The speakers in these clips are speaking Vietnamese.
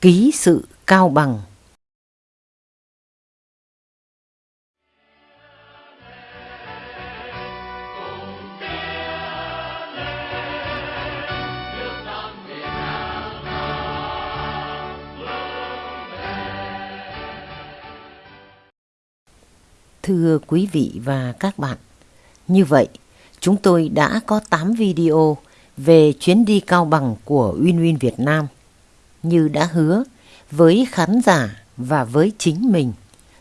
Ký sự Cao Bằng Thưa quý vị và các bạn, như vậy chúng tôi đã có 8 video về chuyến đi Cao Bằng của Uyên Việt Nam. Như đã hứa với khán giả và với chính mình,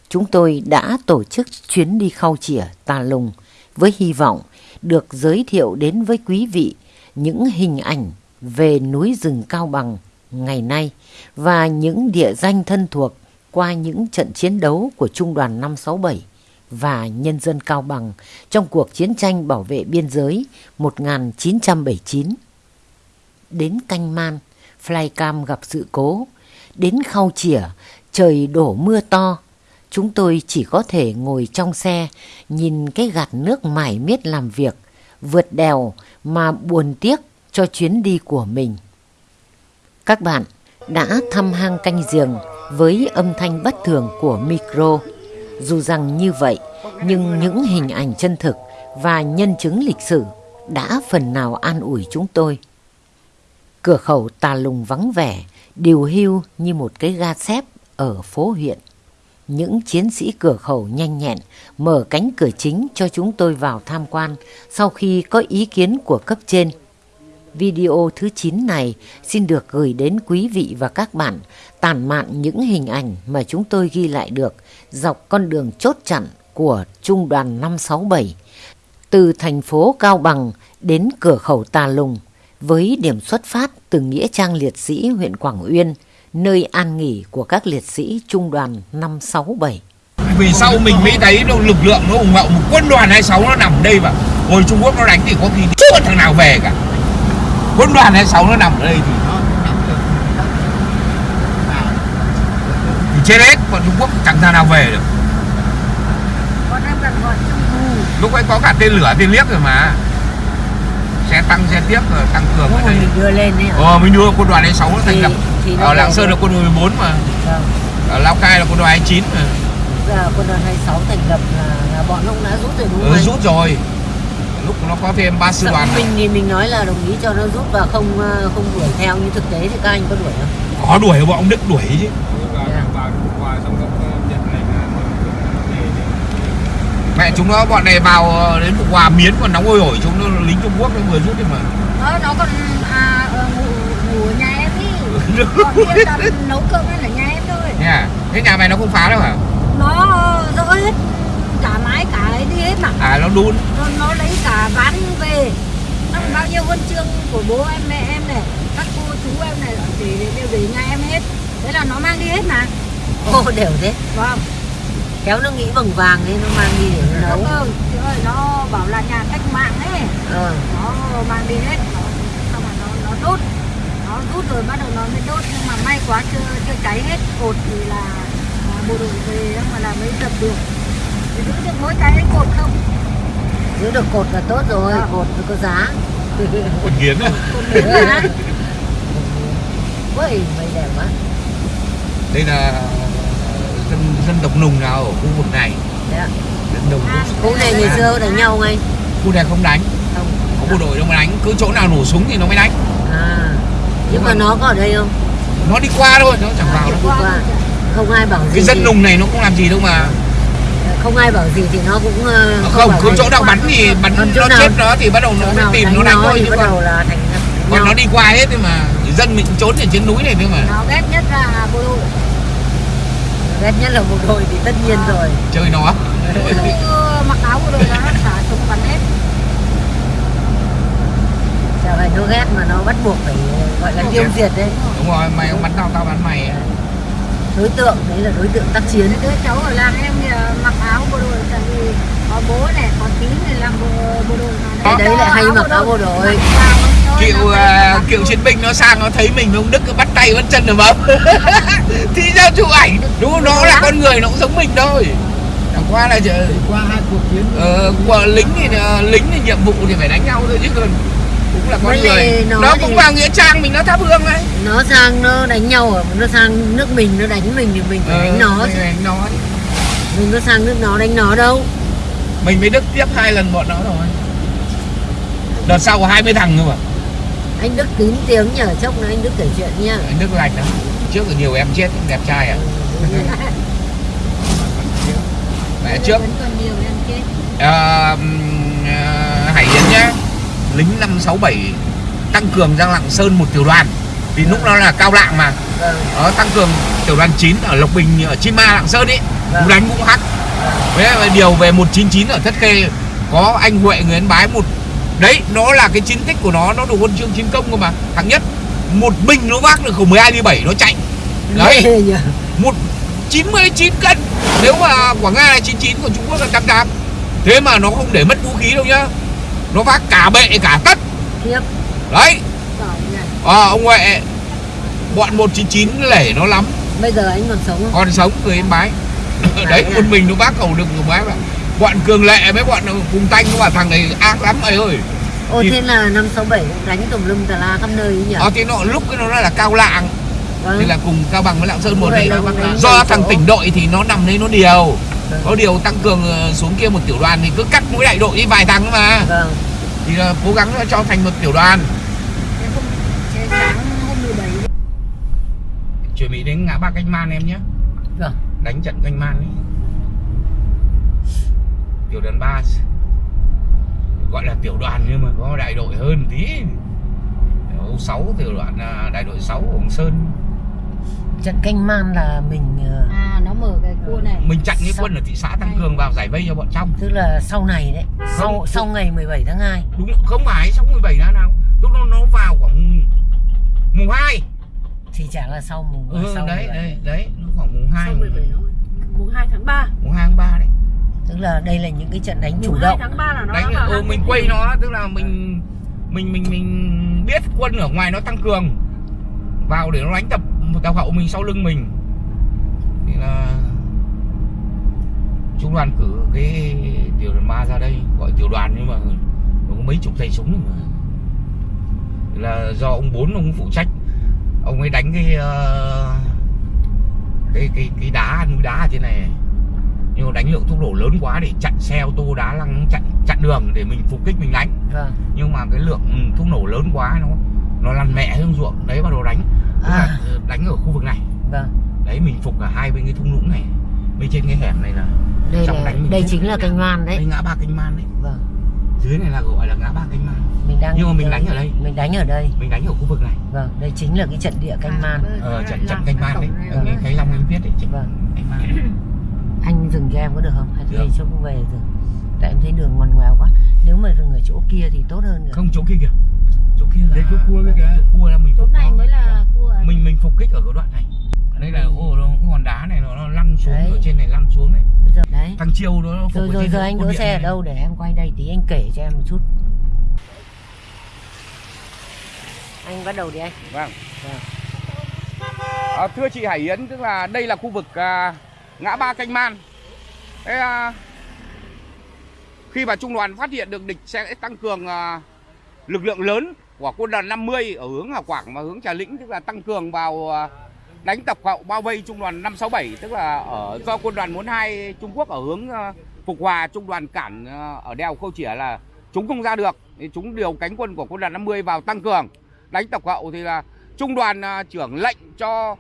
chúng tôi đã tổ chức chuyến đi khao chĩa Tà Lùng với hy vọng được giới thiệu đến với quý vị những hình ảnh về núi rừng Cao Bằng ngày nay và những địa danh thân thuộc qua những trận chiến đấu của Trung đoàn 567 và nhân dân Cao Bằng trong cuộc chiến tranh bảo vệ biên giới 1979. Đến Canh Man, Flycam gặp sự cố. Đến khâu Chỉa, trời đổ mưa to. Chúng tôi chỉ có thể ngồi trong xe, nhìn cái gạt nước mải miết làm việc, vượt đèo mà buồn tiếc cho chuyến đi của mình. Các bạn đã thăm hang canh giềng với âm thanh bất thường của micro. Dù rằng như vậy, nhưng những hình ảnh chân thực và nhân chứng lịch sử đã phần nào an ủi chúng tôi. Cửa khẩu tà lùng vắng vẻ, điều hưu như một cái ga xếp ở phố huyện. Những chiến sĩ cửa khẩu nhanh nhẹn mở cánh cửa chính cho chúng tôi vào tham quan sau khi có ý kiến của cấp trên. Video thứ 9 này xin được gửi đến quý vị và các bạn tản mạn những hình ảnh mà chúng tôi ghi lại được dọc con đường chốt chặn của Trung đoàn 567 từ thành phố Cao Bằng đến cửa khẩu Tà Lùng với điểm xuất phát từ Nghĩa Trang Liệt sĩ huyện Quảng Uyên, nơi an nghỉ của các liệt sĩ Trung đoàn 567. Vì sau mình mới thấy nó lực lượng nó ủng hộ một quân đoàn 26 nó nằm ở đây và hồi Trung Quốc nó đánh thì có khi chưa thằng nào về cả. Quân đoàn 26 nó nằm ở đây thì thì chết hết, còn Trung Quốc chẳng thằng nào về được. Lúc ấy có cả tên lửa, tên liếc rồi mà Xe tăng, xe tiếp rồi tăng cường Lúc ở đây đưa lên ấy hả? Ờ, mình đưa quân đoàn 26 nó thành lập Ở Lạng Sơn được. là quân đoàn 14 mà Vâng. Ở Lào Cai là quân đoàn 29 mà quân đoàn 26 thành lập là, là bọn ông đã rút rồi đúng không ừ? Rút rồi Lúc nó có thêm 3 sư đoàn mình thì mình nói là đồng ý cho nó rút và không ờ, không đuổi theo nhưng thực tế thì các anh có đuổi không? Có đuổi bọn ông Đức đuổi chứ Mẹ chúng nó bọn này vào ờ, đến Phục Hòa miến còn nóng hôi hổi chúng nó lính Trung Quốc nó vừa rút đi mà Nó, nó còn à, ờ, ngủ, ngủ ở nhà em đi Còn kia là nấu cơm lên ở nhà em thôi. Nha Thế nhà mày nó không phá đâu hả? Nó dỡ hết. Cả mái cả ấy đi hết mà. À nó đun. Nó, nó lấy cả ván về. Nó bao nhiêu huân chương của bố em mẹ em này các cô chú em này để đều để nhà em hết. Thế là nó mang đi hết mà. Ô đều thế. vâng Kéo nó nghĩ bằng vàng nên nó mang đi để nó nấu. ừ, chị ơi nó bảo là nhà cách mạng ấy. Ờ. nó mang đi hết. Nó, xong rồi nó, nó đốt. Nó rút rồi bắt đầu nó mới đốt. Nhưng mà may quá chưa chưa cháy hết. Cột thì là à, bộ đội về mà là mới dập được. Thì giữ được mỗi cái cột không? Giữ được cột là tốt rồi, Vâng. cột mới có giá. Còn kiến á. Cột miếng là Ui, mày đẹp quá. Đây là dân, dân tộc nùng nào ở khu vực này Đấy ạ. Dân nùng À, Khu này ngày xưa đánh nhau ngay. Khu này không đánh Không. Có bộ đội đâu mà đánh Cứ chỗ nào nổ súng thì nó mới đánh À. Nhưng mà nó có ở đây không? Nó đi qua thôi Nó chẳng vào đâu Đi qua. Không ai bảo gì. Cái dân thì- nùng này nó không làm gì đâu mà Không ai bảo gì thì nó cũng ờ, Không, cứ gì. chỗ nào bắn thì bắn nó nào- chết nó thì bắt đầu nó mới tìm nó đánh thôi chứ bắt còn đầu là thành còn nhau. nó đi qua hết thì mà dân mình trốn ở trên núi này thôi mà nó ghét nhất là bộ đội ghét nhất là bộ đội thì tất nhiên rồi. Chơi nó mặc áo bộ đội là nó xả súng bắn hết. Chả phải nó ghét mà nó bắt buộc phải gọi là tiêu diệt đấy. Đúng rồi mày không bắn tao tao bắn mày. Đối tượng đấy là đối tượng tác chiến. Đứa cháu ở làng em thì à, mặc áo bộ đội tại vì có bố này có tí này làm bộ, bộ đội mà Cái đấy lại hay mặc áo bộ đội. À, bắn cựu vô. chiến binh nó sang nó thấy mình ông đức cứ bắt tay bắt chân rồi bấm thì sao chụp ảnh đúng không? nó là con người nó cũng giống mình thôi chẳng qua là chờ qua hai cuộc chiến ờ, của lính thì ờ, lính thì nhiệm vụ thì phải đánh nhau thôi chứ còn cũng là con Với người nó, nó cũng thì- vào nghĩa trang mình nó thắp hương đấy nó sang nó đánh nhau ở nó sang nước mình nó đánh mình thì mình phải đánh nó Ờ, mình chứ. đánh nó mình có sang nước nó đánh nó đâu mình mới đức tiếp hai lần bọn nó rồi. Đợt sau có 20 thằng nữa mà. Anh đức kín tiếng nhờ chốc nữa anh đức kể chuyện nha anh đức lành lắm. Trước là nhiều em chết đẹp trai à? Mẹ trước. Ờ, ừm, ờ, Hải Yến nhá. Lính 567 tăng cường ra Lạng Sơn một tiểu đoàn. Vì lúc đó là cao lạng mà. Vâng. Nó tăng cường tiểu đoàn 9 ở Lộc Bình ở Chi Ma Lạng Sơn ấy Vâng. đánh cũng hắc lại điều về 199 ở Thất Khê có anh Huệ người Ấn Bái một đấy nó là cái chiến tích của nó nó được huân chương chiến công cơ mà hạng nhất. Một mình nó vác được khẩu 12 ly 7 nó chạy. Đấy. một 99 cân. Nếu mà Quảng Nga là 99 còn Trung Quốc là 88 thế mà nó không để mất vũ khí đâu nhá. Nó vác cả bệ cả tất. Đấy. À, ông Huệ bọn 199 lể nó lắm. Bây giờ anh còn sống không? Còn sống người Yên Bái đấy một mình nó bác cầu được người bái mà bọn cường lệ mấy bọn cùng tanh nó bảo thằng này ác lắm mày ơi. Ô thì- thế là năm sáu bảy đánh tùm lum tà la khắp nơi nhỉ? Ờ thì nó lúc cái nó là cao lạng. Vâng. Thì là cùng cao bằng với lạng sơn một đấy do thằng tỉnh đội thì nó nằm đấy nó điều. Vâng. có điều tăng cường ờ, xuống kia một tiểu đoàn thì cứ cắt mỗi đại đội đi vài thằng mà. Vâng. Thì là cố gắng cho thành một tiểu đoàn. Thế không thế sáng hôm 17 chuẩn bị đến ngã ba canh man em nhé. Vâng đánh trận canh man ấy. Tiểu đoàn 3 gọi là tiểu đoàn nhưng mà có đại đội hơn tí. Ô 6 tiểu đoàn à, đại đội 6 Hồng Sơn. Trận canh man là mình ờ, à nó mở cái cua này. Mình chặn cái Sao? quân ở thị xã tăng cường vào giải vây cho bọn trong. Tức là sau này đấy, sau Không, sau ngày 17 tháng 2. đúng không phải xong 17 tháng nào. Lúc đó nó vào khoảng mùng 2 thì chả là sau mùng ừ, sau đấy 17. đấy đấy. nó khoảng mùng 2 Sau 17 tháng mùng 2 tháng 3 mùng 2 tháng 3 đấy. Tức là đây là những cái trận đánh chủ mùng 2 động. tháng 3 là nó đánh ừ, mình quay nó tức là mình mình mình mình biết quân ở ngoài nó tăng cường. Vào để nó đánh tập một tàu hậu mình sau lưng mình. Thì là trung đoàn cử cái tiểu đoàn ba ra đây gọi tiểu đoàn nhưng mà nó có mấy chục tay súng rồi mà là do ông bốn ông phụ trách. Ông ấy đánh cái ờ, cái cái cái đá núi đá ở trên này nhưng mà đánh lượng thuốc nổ lớn quá để chặn xe ô tô đá lăng chặn chặn đường để mình phục kích mình đánh Vâng. nhưng mà cái lượng thuốc nổ lớn quá nó nó lăn mẹ xuống ruộng đấy bắt đầu đánh Tức À. ờ, đánh ở khu vực này Vâng. đấy mình phục cả hai bên cái thung lũng này bên trên cái hẻm này là Đây là đánh đây chính là canh man đây đấy. ngã ba canh man đấy Vâng. Dưới này là gọi là ngã ba canh man Mình đang Nhưng mà mình ờ, đánh ở đây. Mình đánh ở đây. mình đánh ở khu vực này Vâng, đây chính là cái trận địa canh man. ờ, trận trận canh man đấy Vâng. ở cái long anh viết đấy trận Vâng. canh man Anh dừng cho em có được không? Hay đây cho cô về rồi. Tại em thấy đường ngoằn ngoèo quá. Nếu mà dừng ở chỗ kia thì tốt hơn rồi. không chỗ kia kìa chỗ kia là Đây chỗ cua kia kìa. cua là mình chỗ phục này mới là cua à? mình mình phục kích ở cái đoạn này đây là ô nó hòn đá này nó, nó lăn xuống Đấy. ở trên này lăn xuống này Bây giờ đấy. thằng chiêu nó phục Rồi rồi rồi anh đỗ xe ở đâu để em quay đây tí anh kể cho em một chút. Anh bắt đầu đi anh. Vâng. Vâng. À, thưa chị Hải Yến, tức là đây là khu vực à, ngã ba canh man. Thế, à, khi mà trung đoàn phát hiện được địch sẽ tăng cường à, lực lượng lớn của quân đoàn 50 ở hướng Hà Quảng và hướng Trà Lĩnh, tức là tăng cường vào à, đánh tập hậu bao vây trung đoàn 567, tức là ở do quân đoàn 42 Trung Quốc ở hướng ờ, Phục Hòa, trung đoàn cản ờ, ở đèo Khâu Chỉa là chúng không ra được, thì chúng điều cánh quân của quân đoàn 50 vào tăng cường. Đánh tập hậu thì là trung đoàn ờ, trưởng lệnh cho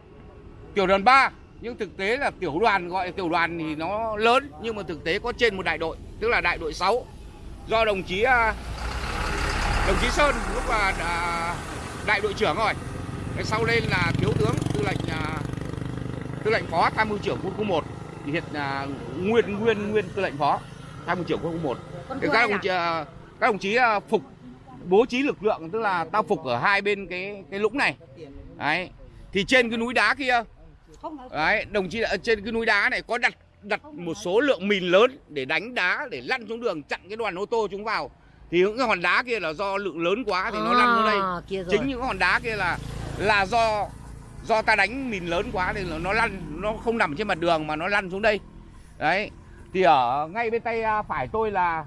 tiểu đoàn 3 nhưng thực tế là tiểu đoàn gọi tiểu đoàn thì nó lớn nhưng mà thực tế có trên một đại đội tức là đại đội 6 do đồng chí đồng chí Sơn lúc là đại đội trưởng rồi. Thế sau lên là thiếu tướng tư lệnh à, tư lệnh phó tham mưu trưởng quân khu 1 thì hiện là nguyên nguyên nguyên tư lệnh phó tham mưu trưởng quân khu 1 Con thì cua các đồng chí à, các đồng chí à, phục bố trí lực lượng tức là tao phục ở hai bên cái cái lũng này. Đấy. Thì trên cái núi đá kia đấy đồng chí ở trên cái núi đá này có đặt đặt một số lượng mìn lớn để đánh đá để lăn xuống đường chặn cái đoàn ô tô chúng vào. Thì những cái hòn đá kia là do lượng lớn quá thì nó lăn xuống đây. À, rồi. chính những hòn đá kia là là do do ta đánh mìn lớn quá thì nó lăn nó không nằm trên mặt đường mà nó lăn xuống đây. Đấy thì ở ngay bên tay à, phải tôi là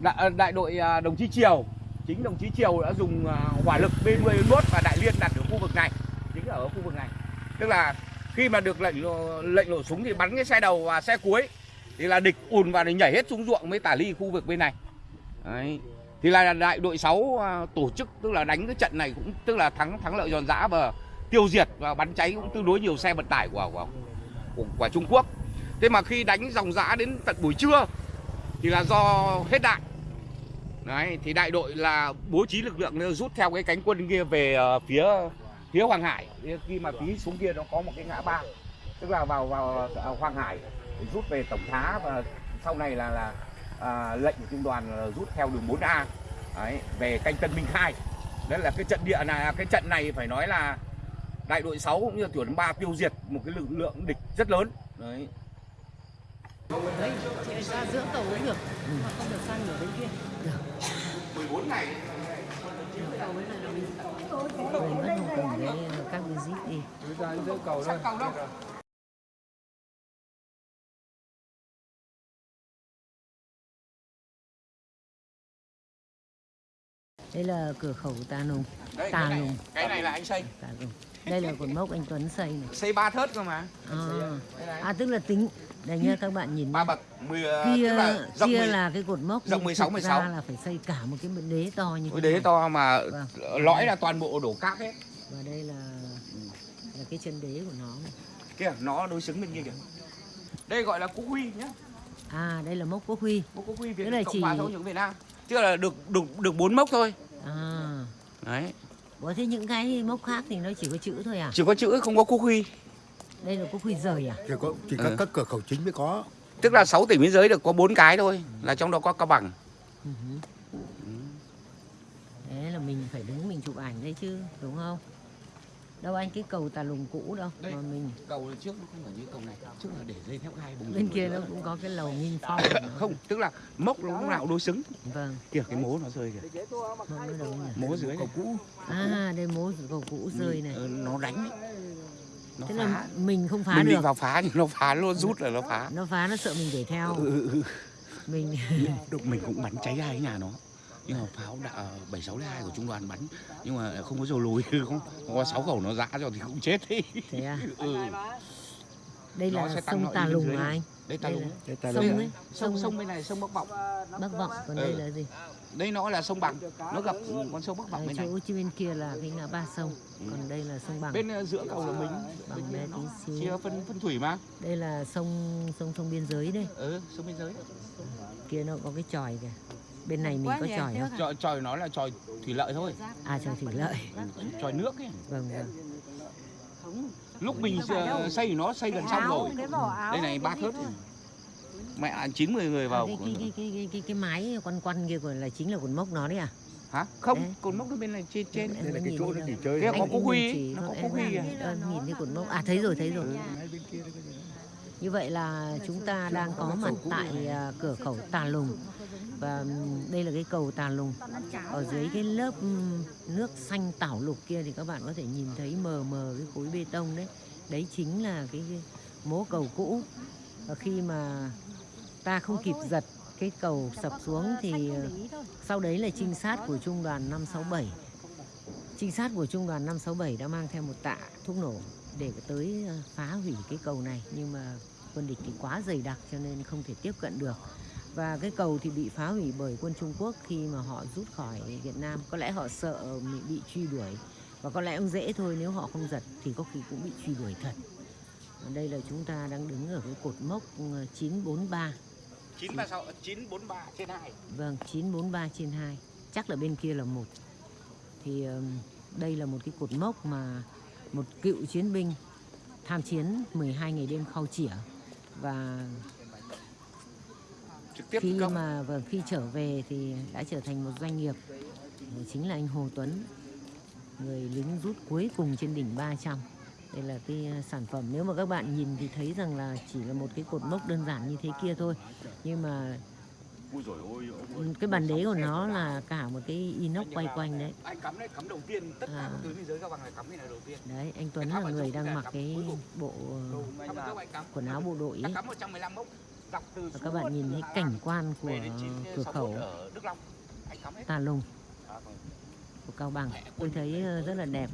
đại, đại đội à, đồng chí Triều. Chính đồng chí Triều đã dùng à, hỏa lực B11 và Đại Liên đặt ở khu vực này. Chính là ở khu vực này. Tức là khi mà được lệnh lệnh nổ súng thì bắn cái xe đầu và xe cuối thì là địch ùn vào để nhảy hết xuống ruộng mới tả ly khu vực bên này. Đấy thì là đại đội 6 à, tổ chức tức là đánh cái trận này cũng tức là thắng thắng lợi giòn giã và tiêu diệt và bắn cháy cũng tương đối nhiều xe vận tải của của, của, của Trung Quốc thế mà khi đánh dòng dã đến tận buổi trưa thì là do hết đạn Đấy, thì đại đội là bố trí lực lượng rút theo cái cánh quân kia về ờ, phía phía Hoàng Hải. Khi mà tí xuống kia nó có một cái ngã ba, tức là vào vào ờ, Hoàng Hải rút về Tổng Thá và sau này là là à, lệnh của trung đoàn là rút theo đường 4A Đấy, về canh Tân Minh Khai. Đấy là cái trận địa này, cái trận này phải nói là đại đội 6 cũng như là tiểu đoàn 3 tiêu diệt một cái lực lượng địch rất lớn. Đấy. Đấy, chị ra giữa cầu cũng được Mà không được sang nửa bên kia 14 ngày Cầu bên này là mình Người mất một cầm cái các visit đi. sắp cầu đâu. Đây là cửa khẩu Tà Nùng. Đây, Tà cái này, Nùng. cái này là anh xây. Tà Nùng. Đây là cột mốc anh Tuấn xây này. Xây ba thớt cơ mà. À, à tức là tính đây nha các bạn nhìn ba nhá. bậc 10 kia tức là rộng kia 10 là cái cột mốc rộng nhưng 16, thực 16. ra là phải xây cả một cái đế to như thế đế này. to mà Vâng. lõi là toàn bộ đổ cát hết. và đây là là cái chân đế của nó. Kìa, nó đối xứng bên kia kìa. Đây gọi là Quốc Huy nhá. à đây là mốc quốc huy Quốc Quốc Huy Việt Cái này Cộng chỉ- hòa chủ nghĩa Việt Nam. Tức là được được được 4 mốc thôi. à Đấy. Ủa thế những cái mốc khác thì nó chỉ có chữ thôi à Chỉ có chữ không có Quốc Huy. đây là quốc huy rời à chỉ có chỉ Ừ. các cửa khẩu chính mới có Tức là 6 tỉnh biên giới được có 4 cái thôi, là trong đó có Cao Bằng. Ừ hứ. Thế là mình phải đứng mình chụp ảnh đấy chứ đúng không đâu anh cái cầu tà lùng cũ đâu Đây. mà mình Cầu trước nó không phải như cầu này, trước là để dây thép gai bùng. bên kia nó cũng có cái lầu nghinh phong. Không, tức là mốc nó lúc nào đối xứng. vâng Kìa cái mố nó rơi kìa. nhỉ Mố dưới cầu cũ à đây mố cầu cũ rơi này Ừ, nó đánh đấy. Nó thế phá. là mình không phá mình được định vào phá nhưng nó phá luôn rút là nó phá nó phá nó sợ mình đuổi theo mình Được mình cũng bắn cháy hai cái nhà nó nhưng mà pháo đã bảy sáu hai của trung đoàn bắn nhưng mà không có dầu lùi không, không có sáu khẩu nó giã rồi thì cũng chết đi. Thế à? Ừ. đây Nó là sông nội tà lùng mà anh? Đây đây lùng Đây sông lùng. sông sông sông bên này sông bắc vọng bắc vọng còn đây Ừ. là gì? Đây nó là sông bằng. Nó gặp con sông bắc vọng bên này. chỗ bên kia là cái ngã ba sông. Còn đây là sông bằng. Bên ờ, giữa cầu là mình. Bằng bên tí nó xíu. chia phân phân thủy mà. Đây là sông sông sông biên giới đây. Ừ sông biên giới. Kia nó có cái chòi kìa bên này mình có chòi không? tròi tròi nó là tròi thủy lợi thôi. À chòi thủy lợi. Tròi nước ấy. Vâng vâng. Lúc mình ờ, xây nó xây gần xong rồi. đây này ba thớt mẹ là chín mười người à, vào cái, cái, cái, cái, cái, mái quăn quăn kia còn là chính là cột mốc nó đấy à? Hả? Không Đấy. cột mốc nó bên này trên trên. đây là cái nhìn chỗ nó nghỉ chơi Kia Anh- có quốc huy, chỉ, nó có em quốc huy ờ, nhìn thấy cột mốc. à thấy rồi thấy rồi. Như vậy là chúng ta đang có mặt tại à, cửa khẩu Tà Lùng và đây là cái cầu Tà Lùng. Ở dưới cái lớp nước xanh tảo lục kia thì các bạn có thể nhìn thấy mờ mờ cái khối bê tông đấy. Đấy chính là cái, mố cầu cũ. Và khi mà ta không kịp giật cái cầu sập xuống thì ờ, sau đấy là trinh sát của trung đoàn 567. Trinh sát của trung đoàn 567 đã mang theo một tạ thuốc nổ để tới ờ, phá hủy cái cầu này nhưng mà quân địch thì quá dày đặc cho nên không thể tiếp cận được và cái cầu thì bị phá hủy bởi quân Trung Quốc khi mà họ rút khỏi Việt Nam. Có lẽ họ sợ bị, bị truy đuổi. Và có lẽ cũng dễ thôi nếu họ không giật thì có khi cũng bị truy đuổi thật. Ở đây là chúng ta đang đứng ở cái cột mốc ờ, 943 chín ba sáu chín bốn ba trên hai. Vâng, 943 trên 2 Chắc là bên kia là một. Thì đây là một cái cột mốc mà Một cựu chiến binh Tham chiến 12 ngày đêm khau chỉa. Và trực tiếp khi công mà vâng, khi trở về thì đã trở thành một doanh nghiệp Đó Chính là anh Hồ Tuấn Người lính rút cuối cùng trên đỉnh 300 đây là cái ờ, sản phẩm nếu mà các bạn nhìn thì thấy rằng là chỉ là một cái cột mốc đơn giản như thế kia thôi. Nhưng mà cái bàn đế của nó là cả một cái inox quay quanh đấy. Anh cắm đấy cắm đầu tiên tất cả À. các tuyến biên giới cao bằng này cắm cái này đầu tiên. Đấy anh Tuấn là người đang mặc cái bộ ờ, quần áo bộ đội ấy cắm 115 mốc dọc từ và các bạn nhìn thấy cảnh quan của cửa 61 khẩu Tà Lùng của Cao Bằng. Tôi thấy ờ, rất là đẹp.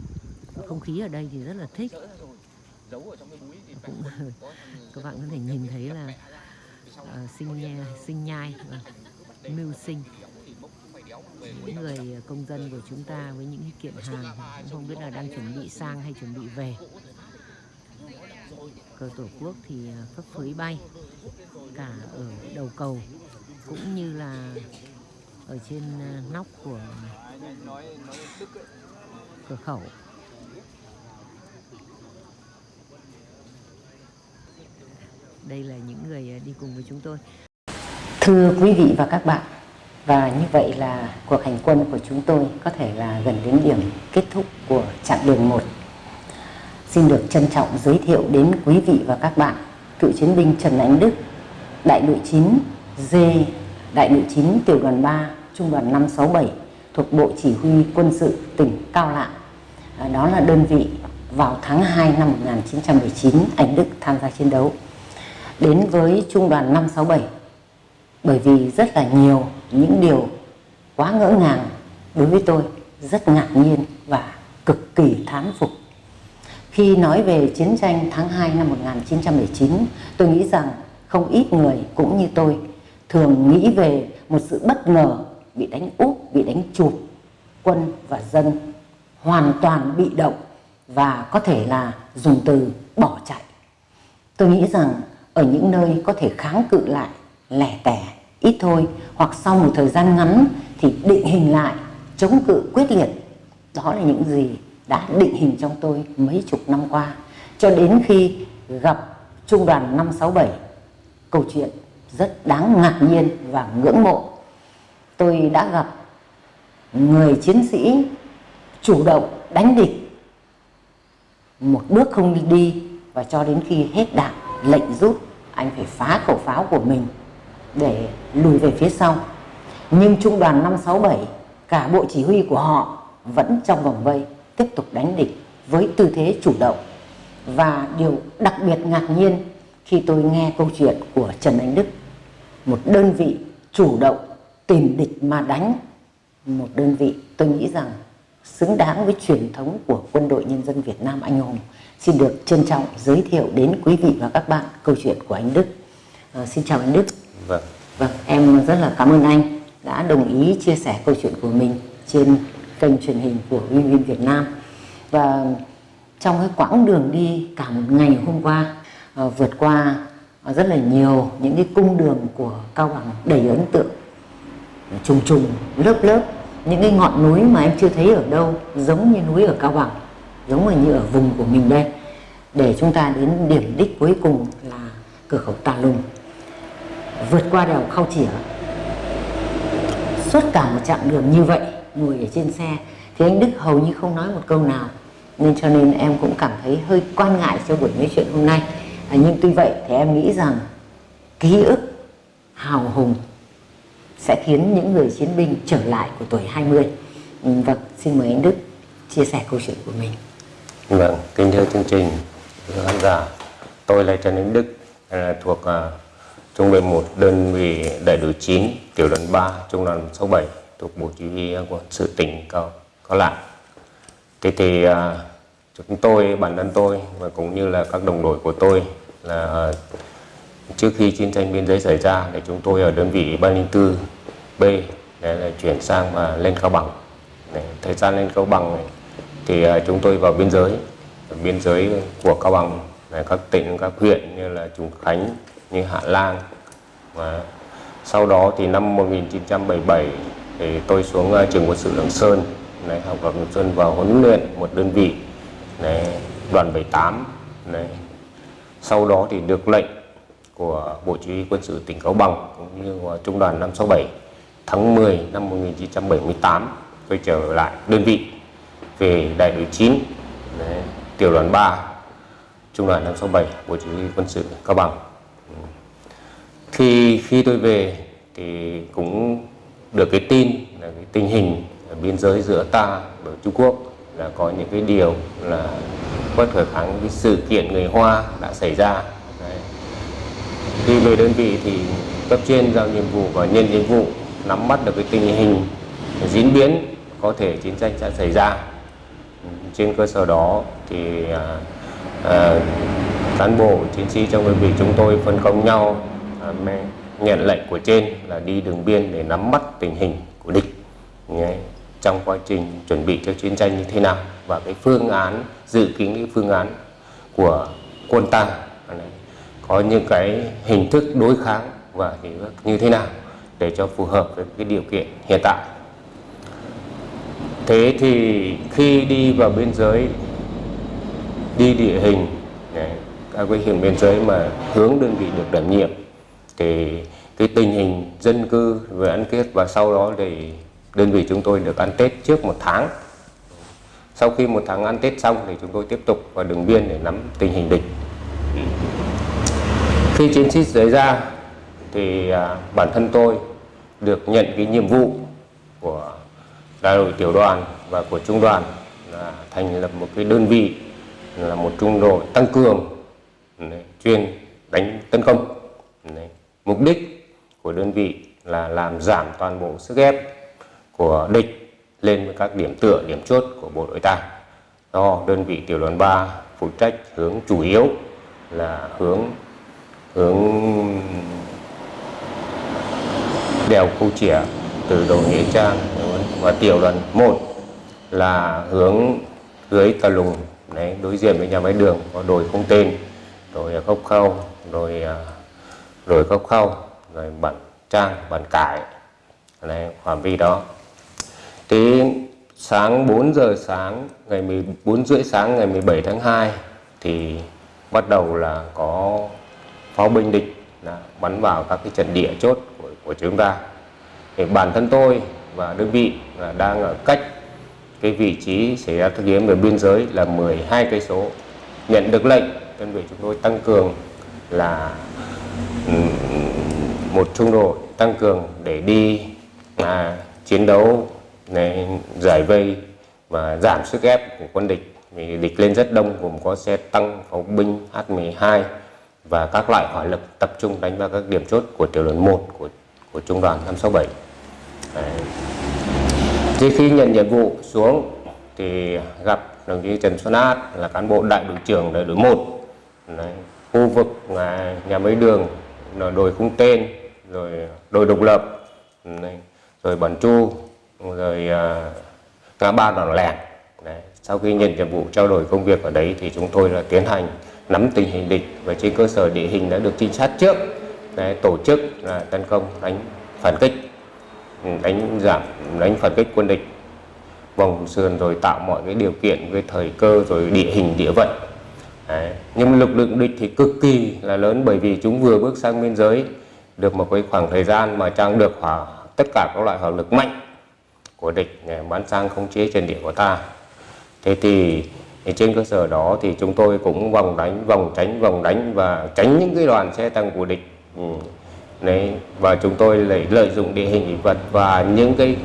Không khí ở đây thì rất là thích. Cũng các bạn có thể nhìn thấy là uh, sinh nha, sinh nhai và mưu sinh. những người công dân của chúng ta với những kiện hàng cũng không biết là đang chuẩn bị sang hay chuẩn bị về cờ tổ quốc thì à, phấp phới bay, cả ở đầu cầu cũng như là ở trên à, nóc của cửa khẩu. Đây là những người à, đi cùng với chúng tôi. Thưa quý vị và các bạn, và như vậy là cuộc hành quân của chúng tôi có thể là gần đến điểm kết thúc của chặng đường 1 xin được trân trọng giới thiệu đến quý vị và các bạn cựu chiến binh Trần Ánh Đức đại đội 9 D đại đội 9 tiểu đoàn 3 trung đoàn 567 thuộc Bộ Chỉ huy Quân sự tỉnh Cao Lạng. À, đó là đơn vị vào tháng 2 năm 1919 Ánh Đức tham gia chiến đấu. Đến với trung đoàn 567 bởi vì rất là nhiều những điều quá ngỡ ngàng đối với tôi, rất ngạc nhiên và cực kỳ thán phục. Khi nói về chiến tranh tháng 2 năm 1919, tôi nghĩ rằng không ít người cũng như tôi thường nghĩ về một sự bất ngờ bị đánh úp, bị đánh chụp, quân và dân hoàn toàn bị động và có thể là dùng từ bỏ chạy. Tôi nghĩ rằng ở những nơi có thể kháng cự lại lẻ tẻ ít thôi hoặc sau một thời gian ngắn thì định hình lại chống cự quyết liệt đó là những gì đã định hình trong tôi mấy chục năm qua. Cho đến khi gặp trung đoàn 567 câu chuyện rất đáng ngạc nhiên và ngưỡng mộ. Tôi đã gặp người chiến sĩ chủ động đánh địch. Một bước không đi và cho đến khi hết đạn lệnh rút, anh phải phá khẩu pháo của mình để lùi về phía sau. Nhưng trung đoàn 567 cả bộ chỉ huy của họ vẫn trong vòng vây tiếp tục đánh địch với tư thế chủ động. Và điều đặc biệt ngạc nhiên khi tôi nghe câu chuyện của Trần Anh Đức một đơn vị chủ động tìm địch mà đánh một đơn vị tôi nghĩ rằng xứng đáng với truyền thống của quân đội nhân dân Việt Nam anh hùng. Xin được trân trọng giới thiệu đến quý vị và các bạn câu chuyện của anh Đức. À, xin chào anh Đức. Vâng. Vâng em rất là cảm ơn anh đã đồng ý chia sẻ câu chuyện của mình trên kênh truyền hình của Win Việt Nam. Và trong cái quãng đường đi cả một ngày hôm qua à, vượt qua ờ, rất là nhiều những cái cung đường của Cao Bằng đầy ấn tượng. Trùng trùng lớp lớp những cái ngọn núi mà em chưa thấy ở đâu giống như núi ở Cao Bằng giống như ở vùng của mình đây. Để chúng ta đến điểm đích cuối cùng là cửa khẩu Tà Lùng. Vượt qua đèo Khao Chỉa. Suốt cả một chặng đường như vậy ngồi ở trên xe thì anh Đức hầu như không nói một câu nào. Nên cho nên em cũng cảm thấy hơi quan ngại cho buổi nói chuyện hôm nay. À, nhưng tuy vậy thì em nghĩ rằng ký ức hào hùng sẽ khiến những người chiến binh trở lại của tuổi 20 ừ, vâng xin mời anh Đức chia sẻ câu chuyện của mình. Vâng kính thưa chương trình khán giả. Tôi là Trần Anh Đức thuộc à, trung đoàn 1 đơn vị đại đội 9 tiểu đoàn 3 trung đoàn 67 thuộc bộ chỉ huy quân sự tỉnh cao có lại, thế thì à, chúng tôi bản thân tôi và cũng như là các đồng đội của tôi là à, trước khi chiến tranh biên giới xảy ra thì chúng tôi ở đơn vị 304 B để là chuyển sang và lên Cao Bằng. Để, thời gian lên Cao Bằng này, thì à, chúng tôi vào biên giới biên giới của Cao Bằng là các tỉnh các huyện như là Trùng Khánh như Hạ Lan. Và sau đó thì năm 1977 thì tôi xuống uh, trường quân sự Lạng Sơn này, học ở Lạng Sơn vào huấn luyện một đơn vị này, đoàn 78 này. sau đó thì được lệnh của Bộ Chỉ huy quân sự tỉnh Cao Bằng cũng như của Trung đoàn 567 tháng 10 năm 1978 tôi trở lại đơn vị về đại đội 9 đấy, tiểu đoàn 3 trung đoàn 567 Bộ Chỉ huy quân sự Cao Bằng khi khi tôi về thì cũng được cái tin là cái tình hình ở biên giới giữa ta và Trung Quốc là có những cái điều là bất khả kháng cái sự kiện người Hoa đã xảy ra Đấy. khi về đơn vị thì cấp trên giao nhiệm vụ và nhân nhiệm vụ nắm bắt được cái tình hình diễn biến có thể chiến tranh sẽ xảy ra trên cơ sở đó thì à, à, cán bộ chiến sĩ trong đơn vị chúng tôi phân công nhau à, nhận lệnh của trên là đi đường biên để nắm bắt tình hình của địch. Trong quá trình chuẩn bị cho chiến tranh như thế nào và cái phương án, dự kiến cái phương án của quân ta có những cái hình thức đối kháng và như thế nào để cho phù hợp với cái điều kiện hiện tại. Thế thì khi đi vào biên giới, đi địa hình các cái hình biên giới mà hướng đơn vị được đảm nhiệm thì cái tình hình dân cư về ăn tết và sau đó thì đơn vị chúng tôi được ăn Tết trước một tháng. Sau khi một tháng ăn Tết xong thì chúng tôi tiếp tục vào đường biên để nắm tình hình địch. Khi chiến sĩ xảy ra thì à, bản thân tôi được nhận cái nhiệm vụ của đại đội tiểu đoàn và của trung đoàn là thành lập một cái đơn vị là một trung đội tăng cường chuyên đánh tấn công mục đích của đơn vị là làm giảm toàn bộ sức ép của địch lên với các điểm tựa, điểm chốt của bộ đội ta. Do đơn vị tiểu đoàn 3 phụ trách hướng chủ yếu là hướng hướng đèo khu chỉa từ đầu nghĩa trang và tiểu đoàn 1 là hướng dưới tà lùng. Đấy, đối diện với nhà máy đường có đồi không tên rồi khốc khâu rồi à, rồi góc khâu rồi bản trang bản cải. Này phạm vi đó. Thì sáng 4 giờ sáng ngày 14 rưỡi sáng ngày 17 tháng 2 thì bắt đầu là có pháo binh địch đã bắn vào các cái trận địa chốt của, của chúng ta. Thì bản thân tôi và đơn vị là đang ở cách cái vị trí xảy ra thực nghiệm về biên giới là 12 cây số. Nhận được lệnh đơn vị chúng tôi tăng cường là một trung đội tăng cường để đi à, chiến đấu này, giải vây và giảm sức ép của quân địch vì địch lên rất đông gồm có xe tăng pháo binh H12 và các loại hỏa lực tập trung đánh vào các điểm chốt của tiểu đoàn 1 của của trung đoàn 567 Đấy. Thì khi nhận nhiệm vụ xuống thì gặp đồng chí Trần Xuân Át là cán bộ đại đội trưởng đại đội 1 Đấy khu vực là nhà máy đường là đồi khung tên rồi đồi độc lập rồi bản chu rồi à, ngã ba đòn lèn Đấy. sau khi nhận nhiệm vụ trao đổi công việc ở đấy thì chúng tôi là tiến hành nắm tình hình địch và trên cơ sở địa hình đã được trinh sát trước Đấy, tổ chức là tấn công đánh phản kích ừ, đánh giảm đánh phản kích quân địch vòng sườn rồi tạo mọi cái điều kiện về thời cơ rồi địa hình địa vận Đấy. nhưng lực lượng địch thì cực kỳ là lớn bởi vì chúng vừa bước sang biên giới được một cái khoảng thời gian mà trang được hỏa tất cả các loại hỏa lực mạnh của địch để bắn sang khống chế trên địa của ta thế thì, trên cơ sở đó thì chúng tôi cũng vòng đánh vòng tránh vòng đánh và tránh những cái đoàn xe tăng của địch ừ. Đấy, và chúng tôi lại lợi dụng địa hình vật và những cái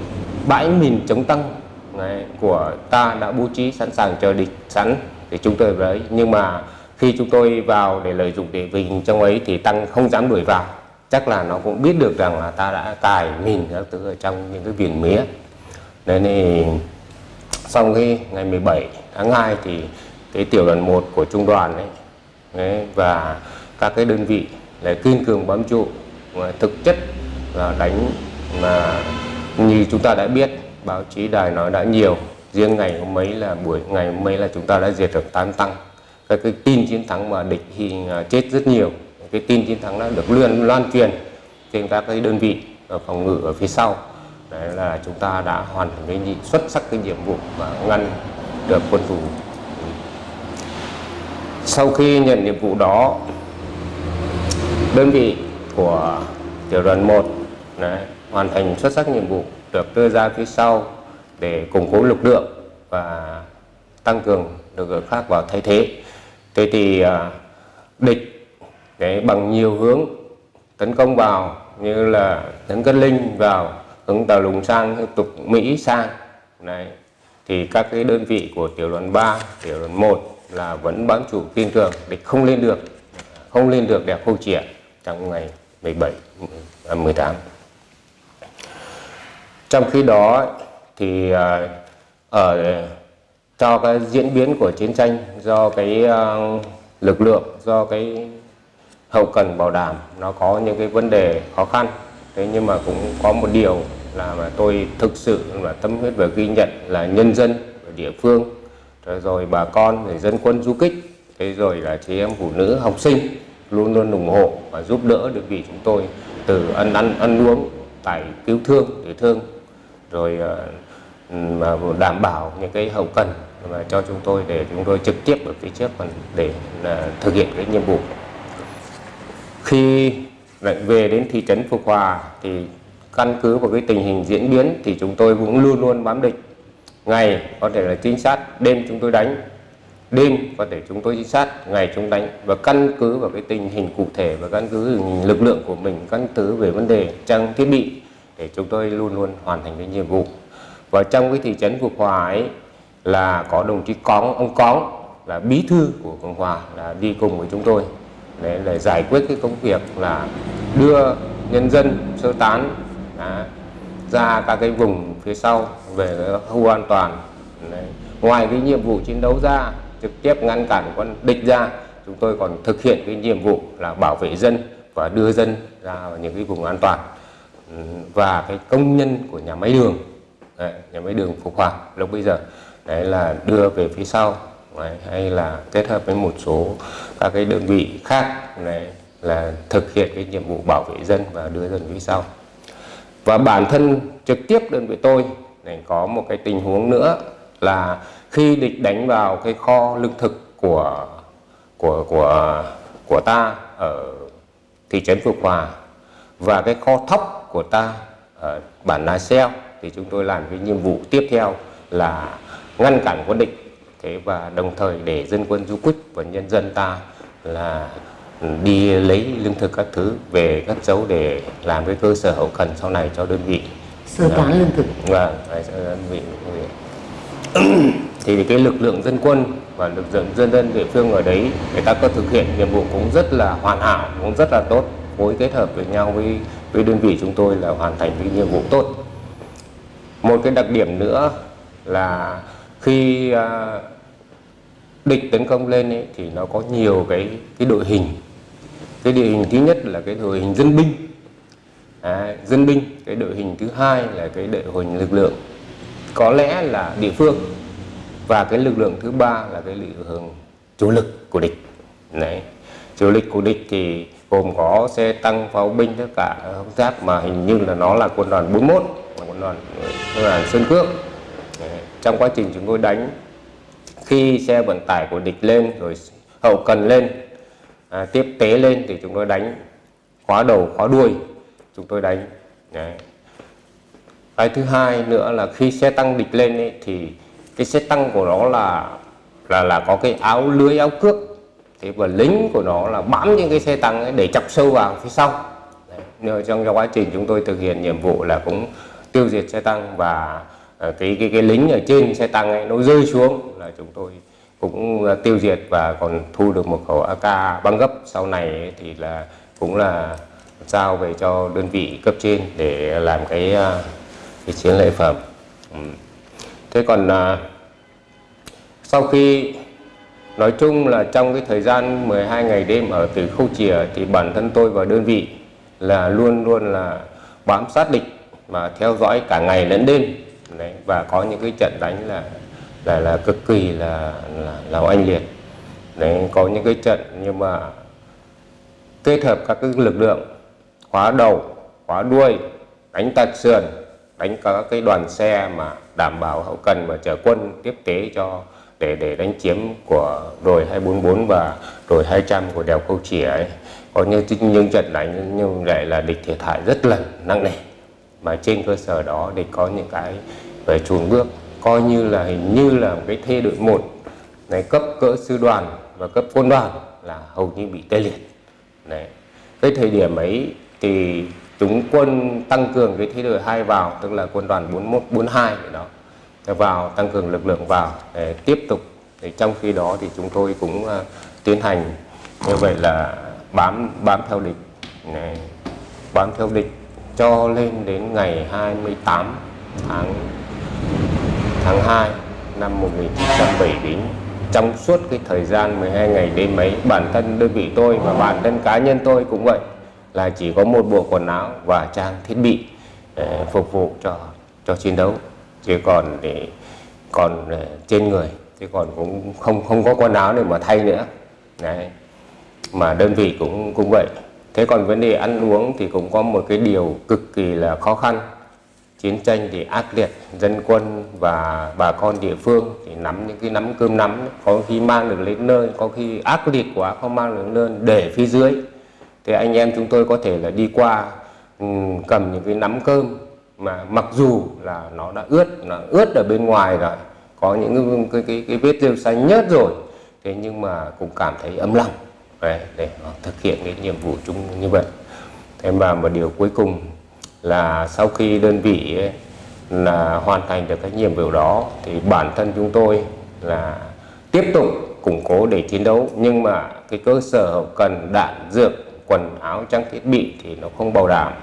bãi mìn chống tăng đấy, của ta đã bố trí sẵn sàng chờ địch sẵn để chúng tôi đấy. Nhưng mà khi chúng tôi vào để lợi dụng địa vị trong ấy thì tăng không dám đuổi vào. Chắc là nó cũng biết được rằng là ta đã cài mìn các thứ ở trong những cái viền mía. Nên thì sau khi ngày 17 tháng 2 thì cái tiểu đoàn 1 của trung đoàn ấy, đấy, và các cái đơn vị lại kiên cường bám trụ và thực chất là đánh mà như chúng ta đã biết báo chí đài nói đã nhiều riêng ngày hôm mấy là buổi ngày hôm mấy là chúng ta đã diệt được tám tăng. Các cái tin chiến thắng mà địch thì chết rất nhiều. Cái tin chiến thắng đã được loan loan truyền trên các cái đơn vị ở phòng ngự ở phía sau. Đấy là chúng ta đã hoàn thành cái nhiệm xuất sắc cái nhiệm vụ và ngăn được quân thủ. Sau khi nhận nhiệm vụ đó đơn vị của tiểu đoàn 1 đấy, hoàn thành xuất sắc nhiệm vụ được đưa ra phía sau để củng cố lực lượng và tăng cường lực lượng khác vào thay thế. Thế thì à, địch để bằng nhiều hướng tấn công vào như là tấn cất linh vào hướng tàu lùng sang tục mỹ sang này thì các cái đơn vị của tiểu đoàn 3 tiểu đoàn 1 là vẫn bám chủ kiên cường địch không lên được không lên được đẹp khâu triển trong ngày 17 18 à, trong khi đó thì ở cho cái diễn biến của chiến tranh do cái ờ, lực lượng do cái hậu cần bảo đảm nó có những cái vấn đề khó khăn. Thế nhưng mà cũng có một điều là mà tôi thực sự là tâm huyết và ghi nhận là nhân dân ở địa phương rồi, rồi bà con rồi dân quân du kích thế rồi là chị em phụ nữ học sinh luôn luôn ủng hộ và giúp đỡ được vị chúng tôi từ ăn ăn ăn uống tại cứu thương để thương. Rồi mà đảm bảo những cái hậu cần mà cho chúng tôi để chúng tôi trực tiếp ở phía trước còn để thực hiện cái nhiệm vụ. Khi về đến thị trấn Phục Hòa thì căn cứ vào cái tình hình diễn biến thì chúng tôi cũng luôn luôn bám địch ngày có thể là trinh sát, đêm chúng tôi đánh, đêm có thể chúng tôi trinh sát, ngày chúng đánh. Và căn cứ vào cái tình hình cụ thể và căn cứ lực lượng của mình căn cứ về vấn đề trang thiết bị để chúng tôi luôn luôn hoàn thành cái nhiệm vụ và trong cái thị trấn Phục Hòa ấy là có đồng chí Cóng ông Cóng là bí thư của Cộng Hòa là đi cùng với chúng tôi để, để giải quyết cái công việc là đưa nhân dân sơ tán à, ra các cái vùng phía sau về khu an toàn Đấy. ngoài cái nhiệm vụ chiến đấu ra trực tiếp ngăn cản quân địch ra chúng tôi còn thực hiện cái nhiệm vụ là bảo vệ dân và đưa dân ra vào những cái vùng an toàn và cái công nhân của nhà máy đường đấy, nhà máy đường Phục hoạt lúc bây giờ. Đấy là đưa về phía sau đấy, hay là kết hợp với một số các cái đơn vị khác đấy, là thực hiện cái nhiệm vụ bảo vệ dân và đưa dân phía sau. Và bản thân trực tiếp đơn vị tôi này có một cái tình huống nữa là khi địch đánh vào cái kho lương thực của của của của ta ở thị trấn Phục Hòa và cái kho thóc của ta ở bản Na Xeo thì chúng tôi làm cái nhiệm vụ tiếp theo là ngăn cản quân địch. Thế và đồng thời để dân quân du kích và nhân dân ta là đi lấy lương thực các thứ về cất giấu để làm cái cơ sở hậu cần sau này cho đơn vị. Sơ tán lương thực. Vâng đơn vị thì cái lực lượng dân quân và lực lượng dân dân địa phương ở đấy người ta có thực hiện nhiệm vụ cũng rất là hoàn hảo cũng rất là tốt phối kết hợp với nhau với với đơn vị chúng tôi là hoàn thành cái nhiệm vụ tốt một cái đặc điểm nữa là khi à, địch tấn công lên ấy, thì nó có nhiều cái cái đội hình. Cái đội hình thứ nhất là cái đội hình dân binh. À, dân binh cái đội hình thứ hai là cái đội hình lực lượng. Có lẽ là địa phương. Và cái lực lượng thứ ba là cái lực lượng chủ lực của địch. Đấy chủ lực của địch thì gồm có xe tăng pháo binh tất cả không giáp mà hình như là nó là quân đoàn 41 quân đoàn quân đoàn Sơn Cước. Trong quá trình chúng tôi đánh khi xe vận tải của địch lên rồi hậu cần lên à, tiếp tế lên thì chúng tôi đánh khóa đầu khóa đuôi chúng tôi đánh. Đấy. cái thứ hai nữa là khi xe tăng địch lên ấy, thì cái xe tăng của nó là là là có cái áo lưới áo cước thế và lính của nó là bám những cái xe tăng ấy để chọc sâu vào phía sau. Đấy. trong, quá trình chúng tôi thực hiện nhiệm vụ là cũng tiêu diệt xe tăng và ờ, cái cái cái lính ở trên xe tăng ấy nó rơi xuống là chúng tôi cũng ờ, tiêu diệt và còn thu được một khẩu AK băng gấp. Sau này ấy, thì là cũng là giao về cho đơn vị cấp trên để làm cái ờ, cái chiến lợi phẩm. Ừ. Thế còn sau khi nói chung là trong cái thời gian 12 ngày đêm ở từ khâu chìa thì bản thân tôi và đơn vị là luôn luôn là bám sát địch và theo dõi cả ngày lẫn đêm. Đấy, và có những cái trận đánh là là là cực kỳ là là, là oanh liệt. Đấy, có những cái trận nhưng mà kết hợp các cái lực lượng khóa đầu khóa đuôi đánh tạt sườn đánh các cái đoàn xe mà đảm bảo hậu cần và chở quân tiếp tế cho để để đánh chiếm của đồi 244 và đồi 200 của đèo Câu Chìa ấy. Có những những trận đánh nhưng lại là địch thiệt hại rất là nặng nề. Mà trên cơ sở đó địch có những cái về chuồn bước, coi như là hình như là một cái thê đội một, này, cấp cỡ sư đoàn và cấp quân đoàn là hầu như bị tê liệt. Này, cái thời điểm ấy thì chúng quân tăng cường cái thế đội hai vào, tức là quân đoàn 41 42 đó vào tăng cường lực lượng vào để tiếp tục. Để trong khi đó thì chúng tôi cũng uh, tiến hành như vậy là bám bám theo địch này, bám theo địch cho lên đến ngày 28 tháng tháng 2 năm 1979 trong suốt cái thời gian 12 ngày đêm ấy bản thân đơn vị tôi và bản thân cá nhân tôi cũng vậy là chỉ có một bộ quần áo và trang thiết bị để phục vụ cho cho chiến đấu chứ còn để còn ờ, trên người, chứ còn cũng không không có quần áo để mà thay nữa. Đấy. Mà đơn vị cũng cũng vậy. Thế còn vấn đề ăn uống thì cũng có một cái điều cực kỳ là khó khăn. Chiến tranh thì ác liệt, dân quân và bà con địa phương thì nắm những cái nắm cơm nắm, có khi mang được lên nơi, có khi ác liệt quá, không mang được lên, để phía dưới. Thì anh em chúng tôi có thể là đi qua ừ, cầm những cái nắm cơm mà mặc dù là nó đã ướt nó ướt ở bên ngoài rồi có những cái, cái, cái, cái vết rêu xanh nhớt rồi thế nhưng mà cũng cảm thấy ấm lòng để, để thực hiện cái nhiệm vụ chung như vậy. Thế mà một điều cuối cùng là sau khi đơn vị ấy, là hoàn thành được cái nhiệm vụ đó thì bản thân chúng tôi là tiếp tục củng cố để chiến đấu nhưng mà cái cơ sở hậu cần đạn dược quần áo trang thiết bị thì nó không bảo đảm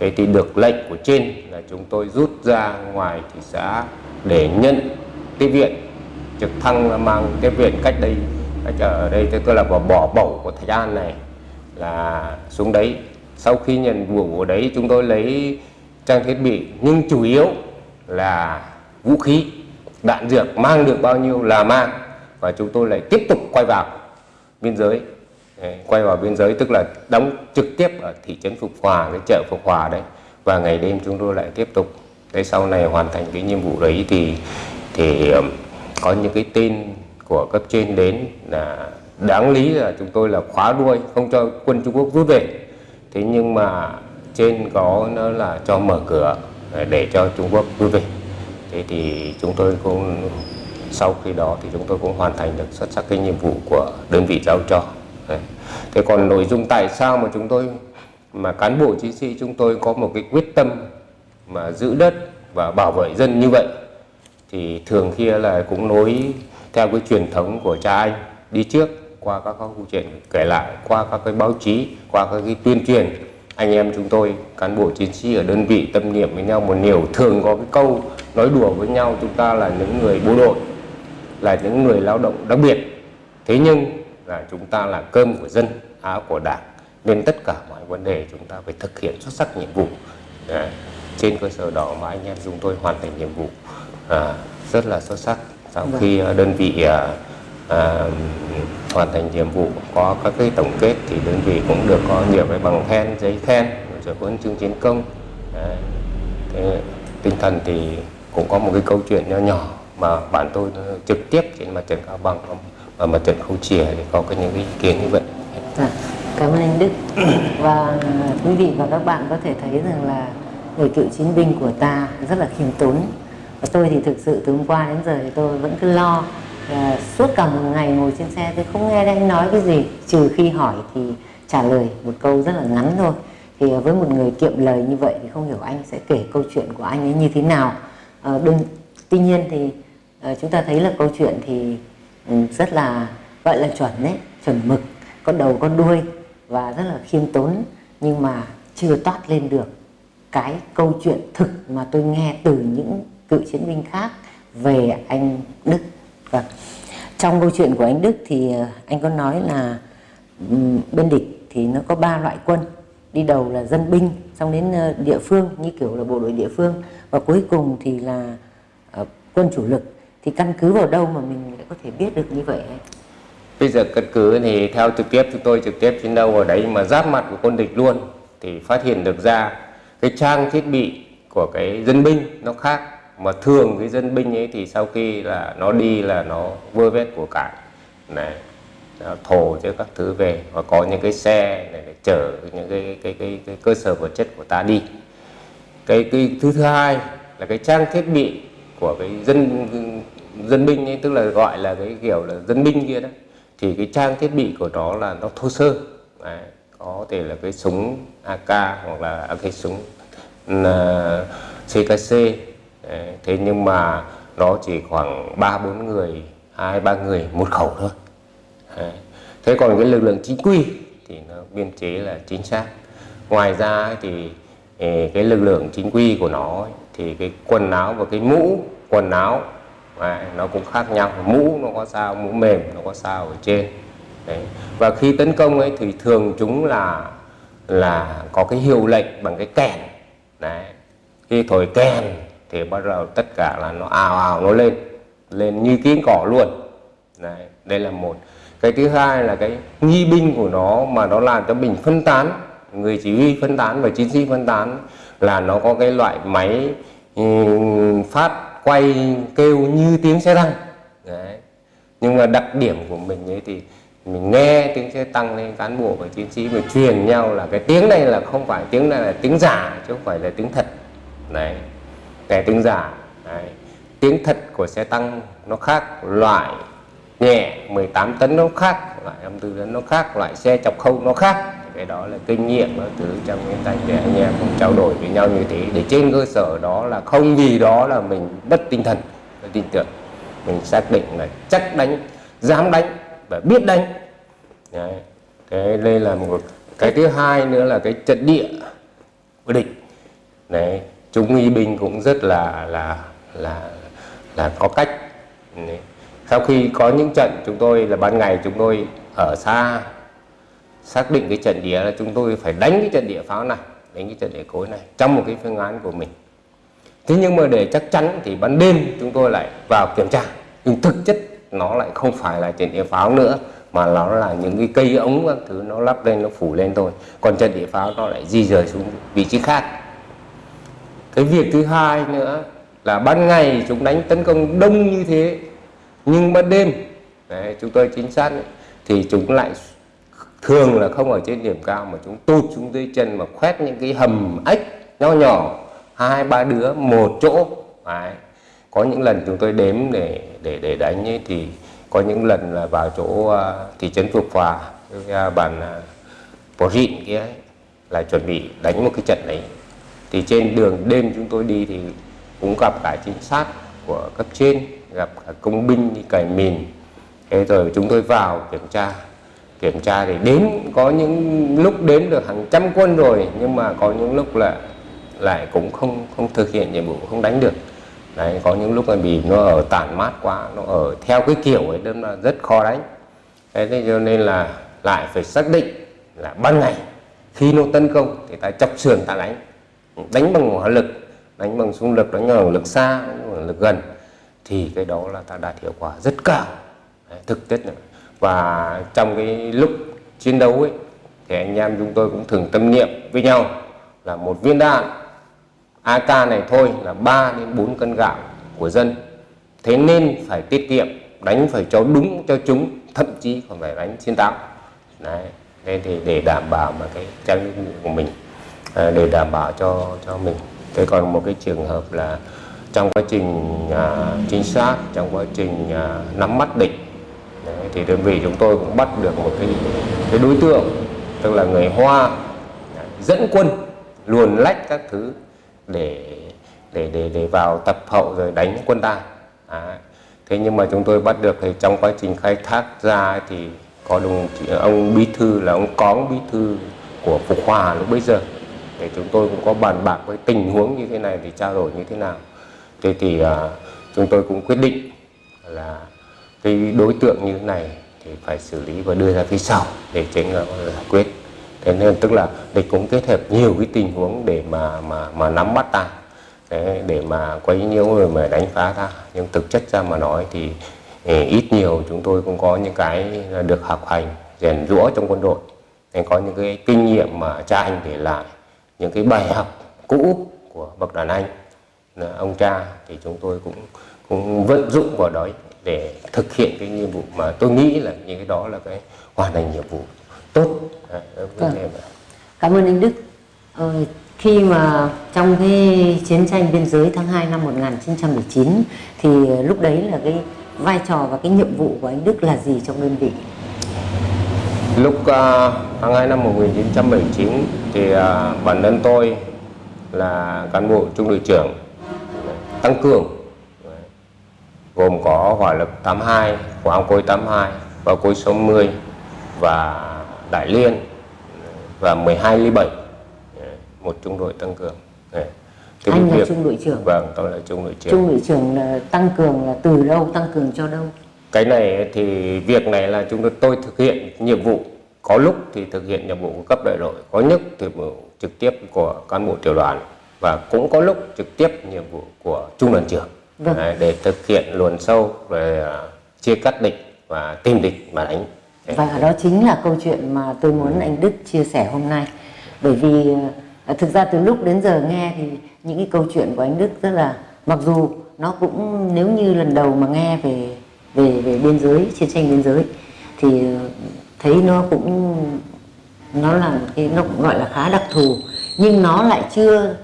thế thì được lệnh của trên là chúng tôi rút ra ngoài thị xã để nhận tiếp viện. Trực thăng mang tiếp viện cách đây, cách ở đây, tức là bỏ bỏ bẩu của Thạch An này, là xuống đấy. Sau khi nhận vụ ở đấy, chúng tôi lấy trang thiết bị, nhưng chủ yếu là vũ khí, đạn dược, mang được bao nhiêu là mang, và chúng tôi lại tiếp tục quay vào biên giới quay vào biên giới, tức là đóng trực tiếp ở thị trấn Phục Hòa, cái chợ Phục Hòa đấy. Và ngày đêm chúng tôi lại tiếp tục. Thế sau này hoàn thành cái nhiệm vụ đấy thì thì có những cái tin của cấp trên đến là đáng lý là chúng tôi là khóa đuôi, không cho quân Trung Quốc rút về. Thế nhưng mà trên có nó là cho mở cửa ờ, để cho Trung Quốc rút về. Thế thì chúng tôi cũng, sau khi đó thì chúng tôi cũng hoàn thành được xuất sắc cái nhiệm vụ của đơn vị giao cho thế còn nội dung tại sao mà chúng tôi, mà cán bộ chiến sĩ chúng tôi có một cái quyết tâm mà giữ đất và bảo vệ dân như vậy, thì thường kia là cũng nối theo cái truyền thống của cha anh đi trước qua các câu chuyện kể lại, qua các cái báo chí, qua các cái tuyên truyền. Anh em chúng tôi, cán bộ chiến sĩ ở đơn vị tâm niệm với nhau một điều thường có cái câu nói đùa với nhau, chúng ta là những người bộ đội, là những người lao động đặc biệt. Thế nhưng là chúng ta là cơm của dân áo của đảng. Nên tất cả mọi vấn đề chúng ta phải thực hiện xuất sắc nhiệm vụ. Đấy. trên cơ sở đó mà anh em chúng tôi hoàn thành nhiệm vụ à, rất là xuất sắc. Sau khi à, đơn vị à, à, hoàn thành nhiệm vụ có các cái tổng kết thì đơn vị cũng được có nhiều cái bằng khen giấy khen rồi huân chương chiến công. Đấy. Thế, tinh thần thì cũng có một cái câu chuyện nhỏ nhỏ mà bạn tôi trực tiếp trên mặt trận cao bằng mặt trận khâu chìa thì có cái những ý kiến như vậy. Dạ, cảm ơn anh Đức. Và quý vị và các bạn có thể thấy rằng là người cựu chiến binh của ta rất là khiêm tốn. Và tôi thì thực sự từ hôm qua đến giờ thì tôi vẫn cứ lo là suốt cả một ngày ngồi trên xe tôi không nghe anh nói cái gì. Trừ khi hỏi thì trả lời một câu rất là ngắn thôi. Thì với một người kiệm lời như vậy thì không hiểu anh sẽ kể câu chuyện của anh ấy như thế nào. À, đừng, tuy nhiên thì à, chúng ta thấy là câu chuyện thì Ừ, rất là, gọi là chuẩn đấy, chuẩn mực có đầu có đuôi và rất là khiêm tốn nhưng mà chưa toát lên được cái câu chuyện thực mà tôi nghe từ những cựu chiến binh khác về anh Đức. Và trong câu chuyện của anh Đức thì ờ, anh có nói là ừ, bên địch thì nó có ba loại quân, đi đầu là dân binh, xong đến ờ, địa phương, như kiểu là bộ đội địa phương và cuối cùng thì là ờ, quân chủ lực thì căn cứ vào đâu mà mình lại có thể biết được như vậy? Bây giờ căn cứ thì theo trực tiếp chúng tôi trực tiếp chiến đấu ở đấy mà giáp mặt của quân địch luôn thì phát hiện được ra cái trang thiết bị của cái dân binh nó khác. Mà thường cái dân binh ấy thì sau khi là nó đi là nó vơ vét của cải này à, thổ cho các thứ về. Và có những cái xe này để chở những cái cái, cái cái cơ sở vật chất của ta đi. Cái cái thứ thứ hai là cái trang thiết bị của cái dân dân binh ấy, tức là gọi là cái kiểu là dân binh kia đó thì cái trang thiết bị của nó là nó thô sơ. Đấy, có thể là cái súng AK hoặc là à, cái súng ừ, là CKC Đấy, thế nhưng mà nó chỉ khoảng ba bốn người hai ba người một khẩu thôi. Đấy. thế còn cái lực lượng chính quy thì nó biên chế là chính xác. Ngoài ra thì cái lực lượng chính quy của nó thì cái quần áo và cái mũ quần áo Đấy, nó cũng khác nhau mũ nó có sao mũ mềm nó có sao ở trên Đấy. và khi tấn công ấy thì thường chúng là là có cái hiệu lệnh bằng cái kèn Đấy. khi thổi kèn thì bắt đầu tất cả là nó ào ào nó lên lên như kiến cỏ luôn Đấy. đây là một cái thứ hai là cái nghi binh của nó mà nó làm cho mình phân tán người chỉ huy phân tán và chiến sĩ phân tán là nó có cái loại máy ừ, phát quay kêu như tiếng xe tăng. Đấy. nhưng mà đặc điểm của mình ấy thì mình nghe tiếng xe tăng lên cán bộ và chiến sĩ mình truyền nhau là cái tiếng này là không phải tiếng này là tiếng giả chứ không phải là tiếng thật. Đấy. Cái tiếng giả. Đấy. tiếng thật của xe tăng nó khác loại nhẹ 18 tấn nó khác, loại 54 tấn nó khác, loại xe chọc khâu nó khác cái đó là kinh nghiệm ở thứ trong cái tay để anh em cùng trao đổi với nhau như thế để trên cơ sở đó là không vì đó là mình bất tinh thần bất tin tưởng mình xác định là chắc đánh, dám đánh và biết đánh Đấy. cái đây là một cái thứ hai nữa là cái trận địa của địch đấy chúng nghi binh cũng rất là là là là có cách đấy. sau khi có những trận, chúng tôi là ban ngày chúng tôi ở xa xác định cái trận địa là chúng tôi phải đánh cái trận địa pháo này đánh cái trận địa cối này trong một cái phương án của mình. Thế nhưng mà để chắc chắn thì ban đêm chúng tôi lại vào kiểm tra nhưng thực chất nó lại không phải là trận địa pháo nữa mà nó là những cái cây ống các thứ nó lắp lên nó phủ lên thôi. Còn trận địa pháo nó lại di rời xuống vị trí khác. Cái việc thứ hai nữa là ban ngày chúng đánh tấn công đông như thế nhưng ban đêm đấy, chúng tôi chính xác ấy, thì chúng lại thường là không ở trên điểm cao mà chúng tụt xuống dưới chân mà khoét những cái hầm ếch nho nhỏ. Hai ba đứa một chỗ. Đấy. có những lần chúng tôi đếm để để để đánh ấy, thì có những lần là vào chỗ uh, thị trấn phục Hòa uh, bàn à, uh, Bò Rịn kia ấy, là chuẩn bị đánh một cái trận đấy. Thì trên đường đêm chúng tôi đi thì cũng gặp cả trinh sát của cấp trên gặp cả công binh đi cày mìn. Thế rồi chúng tôi vào kiểm tra kiểm tra thì đến có những lúc đến được hàng trăm quân rồi nhưng mà có những lúc là lại cũng không không thực hiện nhiệm vụ không đánh được. Đấy có những lúc là bị nó ở tản mát quá nó ở theo cái kiểu ấy nên là rất khó đánh. Thế thế cho nên là lại phải xác định là ban ngày khi nó tấn công thì ta chọc sườn ta đánh. Ừ, đánh bằng hỏa lực đánh bằng xung lực đánh bằng lực xa đánh bằng lực gần thì cái đó là ta đạt hiệu quả rất cao. Đấy, thực tế này và trong cái lúc chiến đấu ấy thì anh em chúng tôi cũng thường tâm niệm với nhau là một viên đạn AK này thôi là 3 đến 4 cân gạo của dân. Thế nên phải tiết kiệm đánh phải cho đúng cho chúng thậm chí còn phải đánh chiến thắng đấy nên thì để đảm bảo mà cái trang bị của mình à, để đảm bảo cho cho mình. Thế còn một cái trường hợp là trong quá trình à, trinh sát trong quá trình à, nắm mắt địch thì đơn vị chúng tôi cũng bắt được một cái cái đối tượng tức là người hoa dẫn quân luồn lách các thứ để để để để vào tập hậu rồi đánh quân ta. À, thế nhưng mà chúng tôi bắt được thì trong quá trình khai thác ra thì có đồng chí, ông bí thư là ông cóng bí thư của phục hòa lúc bây giờ. Để chúng tôi cũng có bàn bạc với tình huống như thế này thì trao đổi như thế nào. Thế thì à, chúng tôi cũng quyết định là cái đối tượng như thế này thì phải xử lý và đưa ra phía sau để tránh là giải quyết. Thế nên tức là địch cũng kết hợp nhiều cái tình huống để mà mà mà nắm bắt ta. Đấy, để mà quấy nhiễu rồi mà đánh phá ta. Nhưng thực chất ra mà nói thì, thì ít nhiều chúng tôi cũng có những cái được học hành rèn rũa trong quân đội. Nên có những cái kinh nghiệm mà cha anh để lại những cái bài học cũ của bậc đàn anh. Ông cha thì chúng tôi cũng cũng vận dụng vào đấy để thực hiện cái nhiệm vụ mà tôi nghĩ là những cái đó là cái hoàn thành nhiệm vụ tốt Đấy, Vâng. Cảm ơn anh Đức. Ờ, khi mà trong cái chiến tranh biên giới tháng 2 năm 1919 thì lúc đấy là cái vai trò và cái nhiệm vụ của anh Đức là gì trong đơn vị? Lúc uh, tháng 2 năm 1979 thì uh, bản thân tôi là cán bộ trung đội trưởng tăng cường gồm có hỏa lực 82, hỏa cối 82 và cối 60 và Đại Liên và 12 ly 7 một trung đội tăng cường. Thì Anh cái là việc- trung đội trưởng. vâng tôi là trung đội trưởng. Trung đội trưởng là tăng cường là từ đâu, tăng cường cho đâu? cái này thì việc này là chúng tôi tôi thực hiện nhiệm vụ. Có lúc thì thực hiện nhiệm vụ của cấp đại đội có lúc thì trực tiếp của cán bộ tiểu đoàn và cũng có lúc trực tiếp nhiệm vụ của trung đoàn trưởng Vâng. Đấy, để thực hiện luồn sâu về à, chia cắt địch và tìm địch mà đánh Và đó chính là câu chuyện mà tôi muốn anh Đức chia sẻ hôm nay. Bởi vì ờ, thực ra từ lúc đến giờ nghe thì những cái câu chuyện của anh Đức rất là mặc dù nó cũng nếu như lần đầu mà nghe về về về biên giới chiến tranh biên giới thì thấy nó cũng nó là cái nó cũng gọi là khá đặc thù nhưng nó lại chưa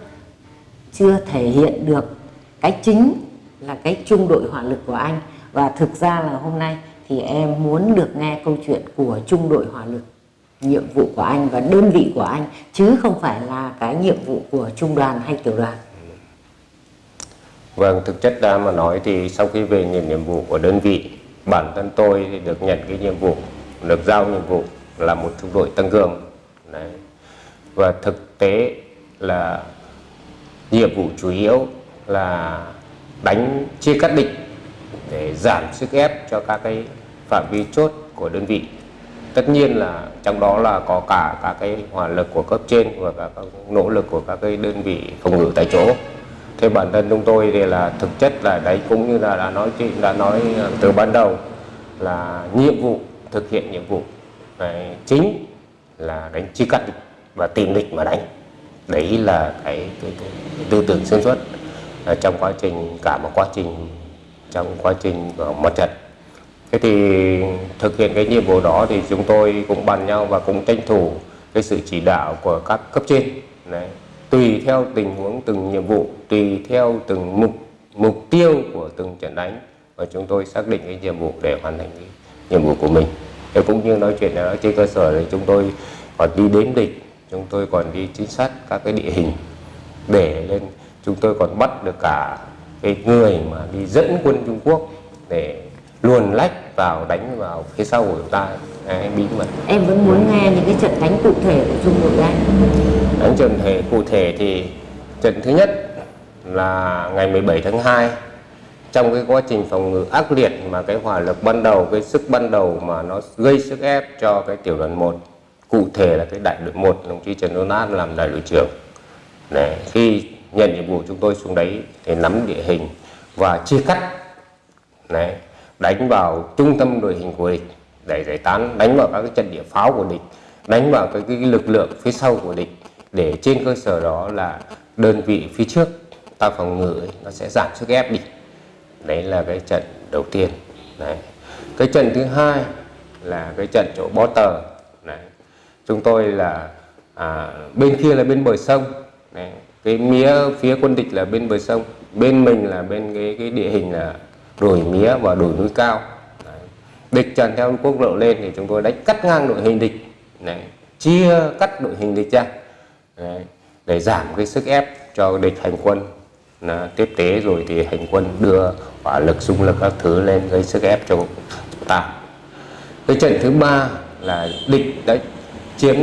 chưa thể hiện được cái chính là cái trung đội hỏa lực của anh và thực ra là hôm nay thì em muốn được nghe câu chuyện của trung đội hỏa lực nhiệm vụ của anh và đơn vị của anh chứ không phải là cái nhiệm vụ của trung đoàn hay tiểu đoàn Vâng, thực chất ra mà nói thì sau khi về nhận nhiệm vụ của đơn vị, bản thân tôi thì được nhận cái nhiệm vụ, được giao nhiệm vụ là một trung đội tăng cường. Đấy. Và thực tế là nhiệm vụ chủ yếu là đánh chia cắt địch để giảm sức ép cho các cái phạm vi chốt của đơn vị. Tất nhiên là trong đó là có cả các cái hỏa lực của cấp trên và cả các nỗ lực của các cái đơn vị phòng ngự tại chỗ. Thế bản thân chúng tôi thì là thực chất là đấy cũng như là đã nói chị đã nói à, từ ban đầu là nhiệm vụ thực hiện nhiệm vụ đấy, chính là đánh chia cắt địch và tìm địch mà đánh đấy là cái, cái, cái, tư tưởng xuyên suốt Ờ, trong quá trình, cả một quá trình, trong quá trình của mặt trận thế thì thực hiện cái nhiệm vụ đó thì chúng tôi cũng bàn nhau và cũng tranh thủ cái sự chỉ đạo của các cấp trên. Đấy. Tùy theo tình huống, từng nhiệm vụ, tùy theo từng mục mục tiêu của từng trận đánh và chúng tôi xác định cái nhiệm vụ để hoàn thành cái nhiệm vụ của mình. Thế cũng như nói chuyện đó trên cơ sở thì chúng tôi còn đi đếm địch, chúng tôi còn đi chính xác các cái địa hình để lên chúng tôi còn bắt được cả cái người mà đi dẫn quân Trung Quốc để luồn lách vào đánh vào phía sau của chúng ta. Đấy, bí mật. Em vẫn muốn nghe những cái trận đánh cụ thể của trung đội anh đánh trận thể cụ thể thì trận thứ nhất là ngày 17 tháng 2 trong cái quá trình phòng ngự ác liệt mà cái hỏa lực ban đầu cái sức ban đầu mà nó gây sức ép cho cái tiểu đoàn 1 cụ thể là cái đại đội 1 đồng chí Trần Đôn Át làm đại đội trưởng. Để khi nhận nhiệm vụ chúng tôi xuống đấy để nắm địa hình và chia cắt. Đấy, đánh vào trung tâm đội hình của địch để giải tán đánh vào các cái trận địa pháo của địch đánh vào cái, cái, lực lượng phía sau của địch để trên cơ sở đó là đơn vị phía trước ta phòng ngự nó sẽ giảm sức ép đi. Đấy là cái trận đầu tiên. Đấy cái trận thứ hai là cái trận chỗ bó tờ. Đấy chúng tôi là à, bên kia là bên bờ sông. Đấy cái mía phía quân địch là bên bờ sông, bên mình là bên cái cái địa hình là đồi mía và đồi núi cao đấy. địch tràn theo quốc lộ lên thì chúng tôi đánh cắt ngang đội hình địch đấy. chia cắt đội hình địch ra, đấy. để giảm cái sức ép cho địch hành quân là tiếp tế rồi thì hành quân đưa hỏa lực, xung lực các thứ lên gây sức ép cho ta cái trận thứ ba là địch đã chiếm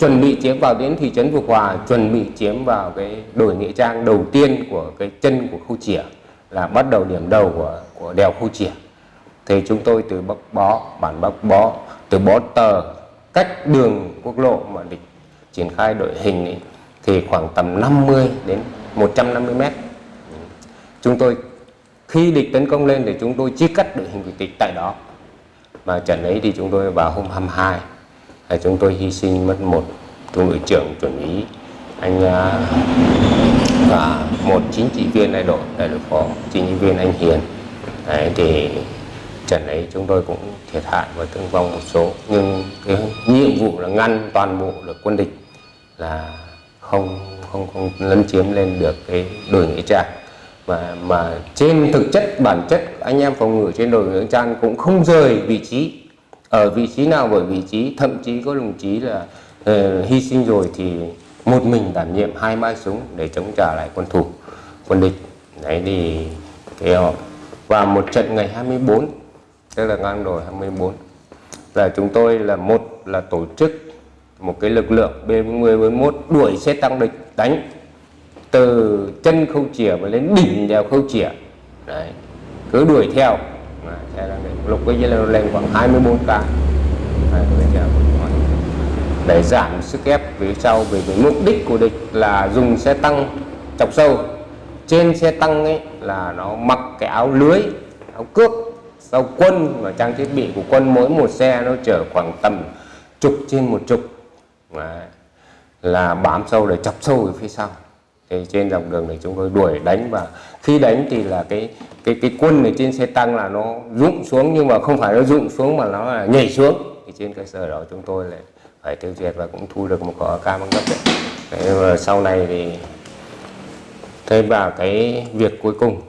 chuẩn bị chiếm vào đến thị trấn Phục Hòa chuẩn bị chiếm vào cái đồi nghĩa trang đầu tiên của cái chân của khu chỉa là bắt đầu điểm đầu của của đèo khu chỉa thì chúng tôi từ bắc bó bản bắc bó từ bó tờ cách đường quốc lộ mà địch triển khai đội hình ấy, thì khoảng tầm 50 đến 150 mét. Chúng tôi khi địch tấn công lên thì chúng tôi chia cắt đội hình của địch tại đó. Mà trận ấy thì chúng tôi vào hôm 22 là chúng tôi hy sinh mất một trung đội trưởng chuẩn úy anh à, và một chính trị viên đại đội đại đội phó chính trị viên anh Hiền. Đấy, thì trận ấy chúng tôi cũng thiệt hại và thương vong một số. Nhưng cái nhiệm vụ là ngăn toàn bộ được quân địch là không không không lấn chiếm lên được cái đồi nghĩa trang. Mà mà trên thực chất, bản chất anh em phòng ngự trên đồi nghĩa trang cũng không rời vị trí ở vị trí nào bởi vị trí thậm chí có đồng chí là uh, hy sinh rồi thì một mình đảm nhiệm hai ba súng để chống trả lại quân thủ quân địch. Đấy thì cái họ và một trận ngày 24 tức là ngang đồi 24 là chúng tôi là một là tổ chức một cái lực lượng B40 41 đuổi xe tăng địch đánh từ chân khâu chìa và lên đỉnh đèo khâu chìa. Đấy cứ đuổi theo xe đang đỉnh. lục cái dây lên khoảng 24 k để giảm sức ép phía sau, vì cái mục đích của địch là dùng xe tăng chọc sâu trên xe tăng ấy là nó mặc cái áo lưới, áo cước sau quân và trang thiết bị của quân mỗi một xe nó chở khoảng tầm chục trên một chục Đấy. là bám sâu để chọc sâu ở phía sau thì trên dòng đường này chúng tôi đuổi đánh và khi đánh thì là cái cái cái quân ở trên xe tăng là nó rụng xuống nhưng mà không phải nó rụng xuống mà nó là nhảy xuống thì trên cơ sở đó chúng tôi lại phải tiêu diệt và cũng thu được một quả AK bằng cấp đấy. Thế sau này thì thêm vào cái việc cuối cùng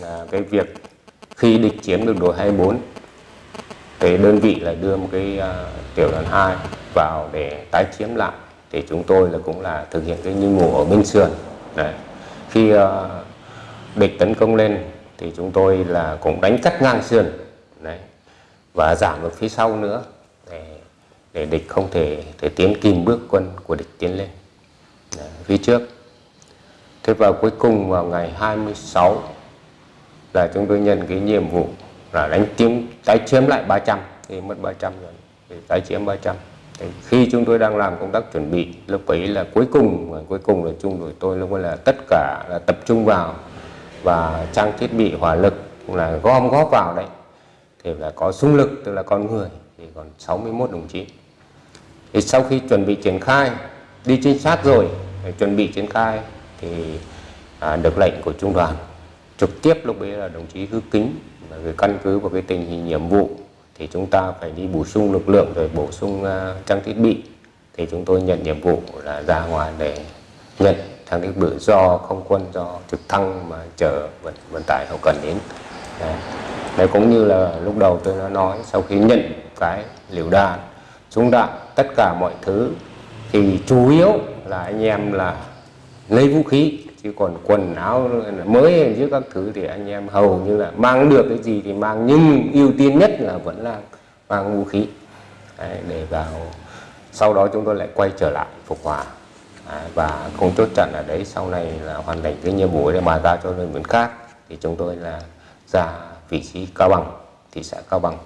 là cái việc khi địch chiếm được đội 24 cái đơn vị là đưa một cái uh, tiểu đoàn 2 vào để tái chiếm lại thì chúng tôi là cũng là thực hiện cái nhiệm vụ ở bên sườn Đấy. khi uh, địch tấn công lên thì chúng tôi là cũng đánh cắt ngang sườn Đấy. và giảm ở phía sau nữa để, để địch không thể thể tiến kìm bước quân của địch tiến lên Đấy, phía trước thế và cuối cùng vào ngày 26 là chúng tôi nhận cái nhiệm vụ là đánh chiếm tái chiếm lại 300 thì mất 300 rồi thì tái chiếm 300 thì khi chúng tôi đang làm công tác chuẩn bị lúc ấy là cuối cùng cuối cùng là chung đội tôi lúc ấy là tất cả là tập trung vào và trang thiết bị hỏa lực cũng là gom góp vào đấy thì là có súng lực tức là con người thì còn 61 đồng chí. Thì sau khi chuẩn bị triển khai đi trinh sát rồi chuẩn bị triển khai thì à, được lệnh của trung đoàn. Trực tiếp lúc ấy là đồng chí hư kính và về căn cứ vào cái tình hình nhiệm vụ thì chúng ta phải đi bổ sung lực lượng rồi bổ sung uh, trang thiết bị. Thì chúng tôi nhận nhiệm vụ là ra ngoài để nhận trang thiết bị do không quân do trực thăng mà chở vận, vận tải hậu cần đến. Đấy. đấy cũng như là lúc đầu tôi đã nói sau khi nhận cái liều đạn súng đạn tất cả mọi thứ thì chủ yếu là anh em là lấy vũ khí chứ còn quần áo mới chứ các thứ thì anh em hầu như là mang được cái gì thì mang nhưng ưu tiên nhất là vẫn là mang vũ khí. Đấy, để vào sau đó chúng tôi lại quay trở lại phục hòa. Đấy, và không chốt chặn ở đấy sau này là hoàn thành cái nhiệm vụ để bàn giao cho đơn vị khác thì chúng tôi là ra vị trí cao bằng thị xã cao bằng.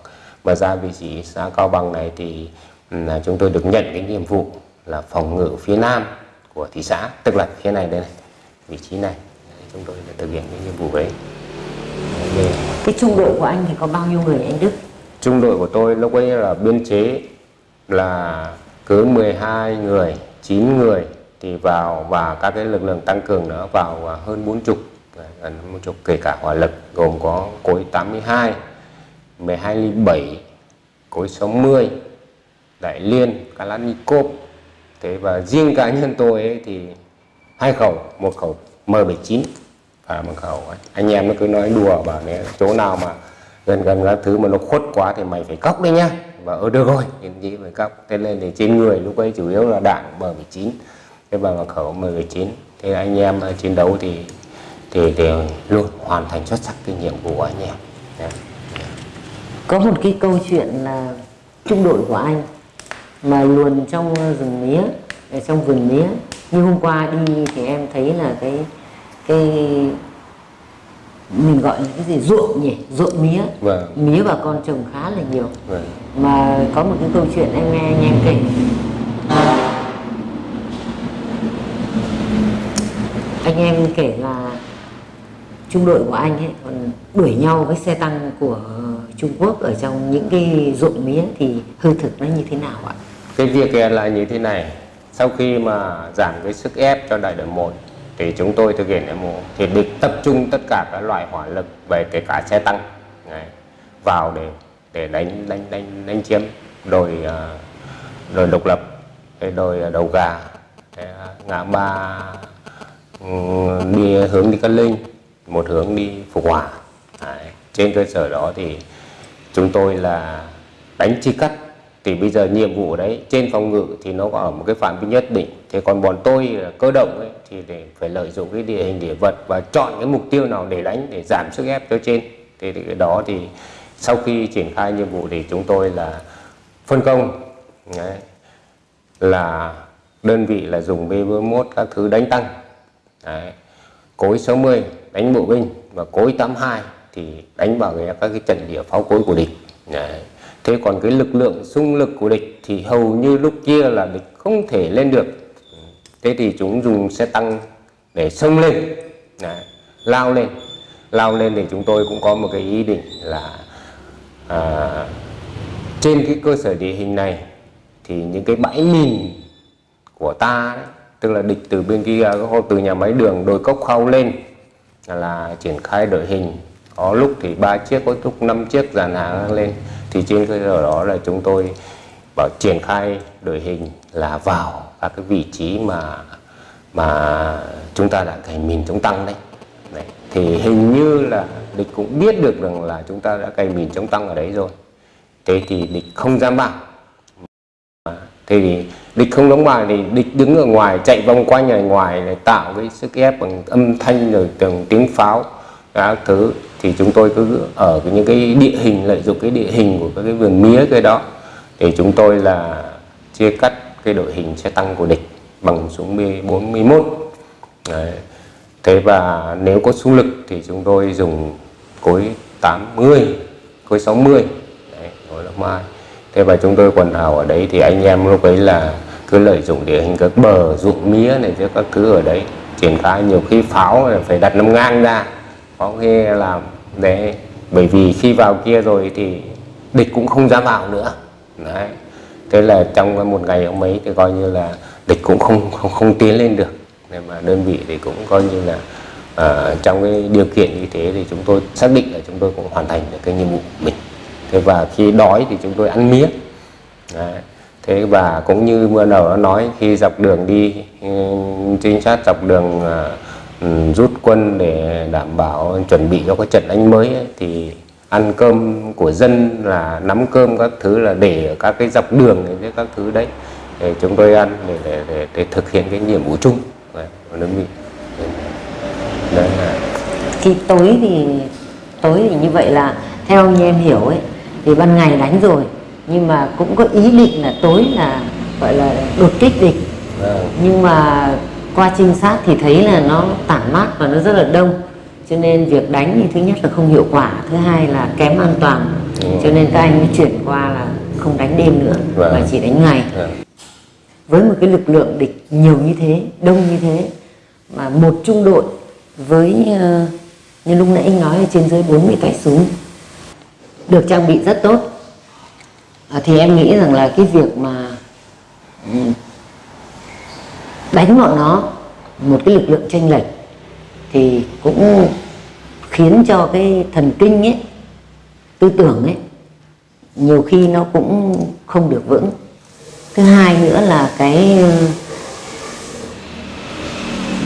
Mà ra vị trí xã cao bằng này thì là chúng tôi được nhận cái nhiệm vụ là phòng ngự phía nam của thị xã tức là phía này đây này vị trí này. Chúng tôi đã thực hiện cái nhiệm vụ đấy. Cái trung đội của anh thì có bao nhiêu người anh Đức? Trung đội của tôi lúc ấy là biên chế là cứ 12 người 9 người thì vào và các cái lực lượng tăng cường nữa vào à, hơn 40 à, gần một chục, kể cả hỏa lực, gồm có cối 82 12 ly 7 cối 60 đại liên, kalashnikov. Thế và riêng cá nhân tôi ấy thì hai khẩu, một khẩu M79 và một khẩu ấy. anh em nó cứ nói đùa bảo nếu chỗ nào mà gần gần các thứ mà nó khuất quá thì mày phải cóc đấy nhá. Và ở được rồi nhân chí phải cóc thế nên thì trên người lúc ấy chủ yếu là đạn M79 và một khẩu M19 thế anh em chiến đấu thì thì đều luôn hoàn thành xuất sắc cái nhiệm vụ của anh em. Có một cái câu chuyện là trung đội của anh mà luồn trong rừng mía ở trong vườn mía. Như hôm qua đi thì em thấy là cái cái mình gọi là cái gì? Ruộng nhỉ? Ruộng mía. Vâng. mía bà con trồng khá là nhiều. Vâng. mà có một cái câu chuyện em nghe anh em kể anh em kể là trung đội của anh ấy còn đuổi nhau với xe tăng của Trung Quốc ở trong những cái ruộng mía thì hư thực nó như thế nào ạ? Cái việc là như thế này sau khi mà giảm cái sức ép cho đại đội 1 thì chúng tôi thực hiện nhiệm vụ thì địch tập trung tất cả các loại hỏa lực về kể cả xe tăng, này, vào để để đánh đánh đánh đánh chiếm đồi đồi à, độc lập cái đồi đầu gà ngã ba đi hướng đi cát linh một hướng đi phục hòa. Đấy, trên cơ sở đó thì chúng tôi là đánh chi cắt. Thì bây giờ nhiệm vụ đấy trên phòng ngự thì nó có ở một cái phạm vi nhất định. Thế còn bọn tôi cơ động ấy, thì để phải lợi dụng cái địa hình địa vật và chọn cái mục tiêu nào để đánh để giảm sức ép cho trên. Thì, thì cái đó thì sau khi triển khai nhiệm vụ thì chúng tôi là phân công đấy, là đơn vị là dùng B41 các thứ đánh tăng. Đấy. cối 60 đánh bộ binh và cối 82 thì đánh vào cái, các cái trận địa pháo cối của địch Đấy. thế còn cái lực lượng xung lực của địch thì hầu như lúc kia là địch không thể lên được thế thì chúng dùng xe tăng để xông lên Đấy. lao lên lao lên thì chúng tôi cũng có một cái ý định là à, trên cái cơ sở địa hình này thì những cái bãi mìn của ta đấy, tức là địch từ bên kia từ nhà máy đường, đồi cốc khâu lên. Là triển khai đội hình. Có lúc thì ba chiếc, có lúc năm chiếc dàn hàng lên. Thì trên cơ sở đó là chúng tôi bảo triển khai đội hình là vào các cái vị trí mà mà chúng ta đã cày mìn chống tăng đấy. đấy, thì hình như là địch cũng biết được rằng là chúng ta đã cày mìn chống tăng ở đấy rồi. Thế thì địch không dám vào thì địch không đóng bài thì địch đứng ở ngoài chạy vòng quanh ở ngoài để tạo cái sức ép bằng âm thanh rồi từng tiếng pháo các thứ. Thì chúng tôi cứ ở những cái địa hình lợi dụng cái địa hình của các cái vườn mía cái đó thì chúng tôi là chia cắt cái đội hình xe tăng của địch bằng súng B41 Đấy. thế và nếu có súng lực thì chúng tôi dùng cối 80 cối 60 Đấy, đó là mai thế và chúng tôi quần hào ở đấy thì anh em lúc ấy là cứ lợi dụng địa hình các bờ ruộng mía này chứ các thứ ở đấy triển khai nhiều khi pháo phải đặt nằm ngang ra có khi làm để bởi vì khi vào kia rồi thì địch cũng không dám vào nữa. Đấy. Thế là trong một ngày ông ấy thì coi như là địch cũng không không, không tiến lên được. Nên mà đơn vị thì cũng coi như là uh, trong cái điều kiện như thế thì chúng tôi xác định là chúng tôi cũng hoàn thành được cái nhiệm vụ của mình thế và khi đói thì chúng tôi ăn mía Đấy. thế và cũng như vừa đầu nó nói khi dọc đường đi ừ, trinh sát dọc đường uh, rút quân để đảm bảo chuẩn bị cho cái trận đánh mới ấy, thì ăn cơm của dân là nắm cơm các thứ là để ở các cái dọc đường với các thứ đấy để chúng tôi ăn để để, để, để thực hiện cái nhiệm vụ chung đấy, của đơn vị đấy. khi tối thì tối thì như vậy là theo như em hiểu ấy thì ban ngày đánh rồi nhưng mà cũng có ý định là tối là gọi là đột kích địch vâng. nhưng mà qua trinh sát thì thấy là nó tản mát và nó rất là đông cho nên việc đánh thì thứ nhất là không hiệu quả thứ hai là kém an toàn ừ. cho nên các anh mới chuyển qua là không đánh đêm nữa vâng. mà chỉ đánh ngày vâng. với một cái lực lượng địch nhiều như thế đông như thế mà một trung đội với ờ, như lúc nãy anh nói là trên dưới 40 tay súng được trang bị rất tốt. À, thì em nghĩ rằng là cái việc mà ừ, đánh bọn nó một cái lực lượng tranh lệch thì cũng khiến cho cái thần kinh ấy tư tưởng ấy nhiều khi nó cũng không được vững. Thứ hai nữa là cái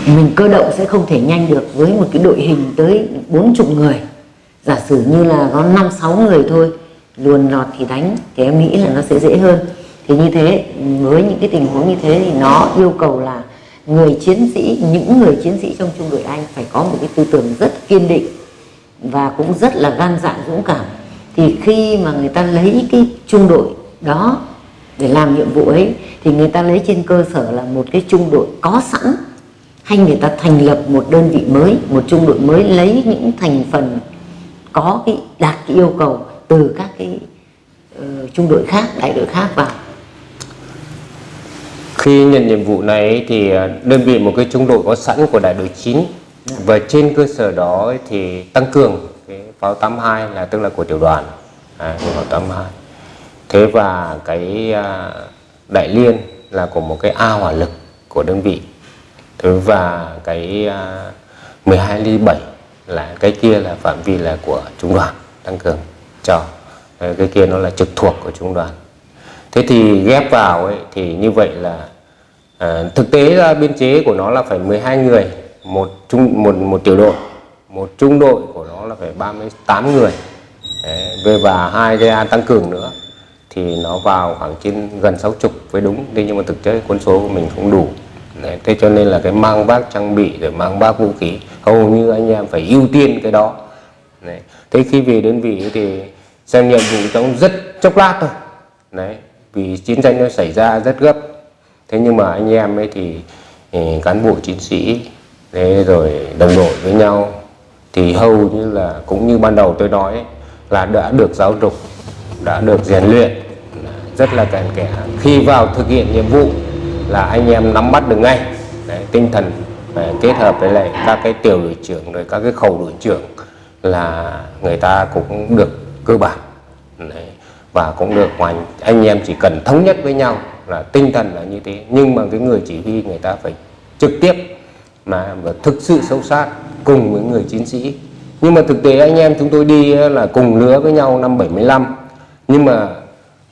mình cơ động sẽ không thể nhanh được với một cái đội hình tới bốn chục người giả sử như là có năm, sáu người thôi, luồn lọt thì đánh, thì em nghĩ là nó sẽ dễ hơn. Thì như thế, với những cái tình huống như thế thì nó yêu cầu là người chiến sĩ, những người chiến sĩ trong trung đội anh phải có một cái tư tưởng rất kiên định và cũng rất là gan dạ dũng cảm. Thì khi mà người ta lấy cái trung đội đó để làm nhiệm vụ ấy, thì người ta lấy trên cơ sở là một cái trung đội có sẵn, hay người ta thành lập một đơn vị mới, một trung đội mới lấy những thành phần có cái đạt cái yêu cầu từ các cái uh, trung đội khác đại đội khác vào. Khi nhận nhiệm vụ này thì ờ, đơn vị một cái trung đội có sẵn của đại đội 9 dạ. và trên cơ sở đó thì tăng cường cái pháo 82 là tức là của tiểu đoàn. À, pháo 82 thế và cái uh, đại liên là của một cái A hỏa lực của đơn vị. Thế và cái uh, 12 ly 7 là cái kia là phạm vi là của trung đoàn tăng cường cho ờ, cái kia nó là trực thuộc của trung đoàn. Thế thì ghép vào ấy, thì như vậy là à, thực tế ra biên chế của nó là phải 12 người một trung một một tiểu đội. Một trung đội của nó là phải 38 người. Về và hai cái tăng cường nữa thì nó vào khoảng trên gần 60 với đúng. Thế nhưng mà thực chất quân số của mình không đủ. Đấy, thế cho nên là cái mang vác trang bị rồi mang vác vũ khí hầu như anh em phải ưu tiên cái đó Đấy. thế khi về đơn vị thì xem nhiệm vụ trong rất chốc lát thôi Đấy. vì chiến tranh nó xảy ra rất gấp thế nhưng mà anh em ấy thì, thì cán bộ chiến sĩ thế rồi đồng đội với nhau thì hầu như là cũng như ban đầu tôi nói ấy, là đã được giáo dục đã được rèn luyện rất là cạn kẽ khi vào thực hiện nhiệm vụ là anh em nắm bắt được ngay. Đấy, tinh thần à, kết hợp với lại các cái tiểu đội trưởng rồi các cái khẩu đội trưởng là người ta cũng được cơ bản. Đấy. và cũng được ngoài anh em chỉ cần thống nhất với nhau là tinh thần là như thế. Nhưng mà cái người chỉ huy người ta phải trực tiếp mà và thực sự sâu sát cùng với người chiến sĩ. Nhưng mà thực tế anh em chúng tôi đi là cùng lứa với nhau năm 75 nhưng mà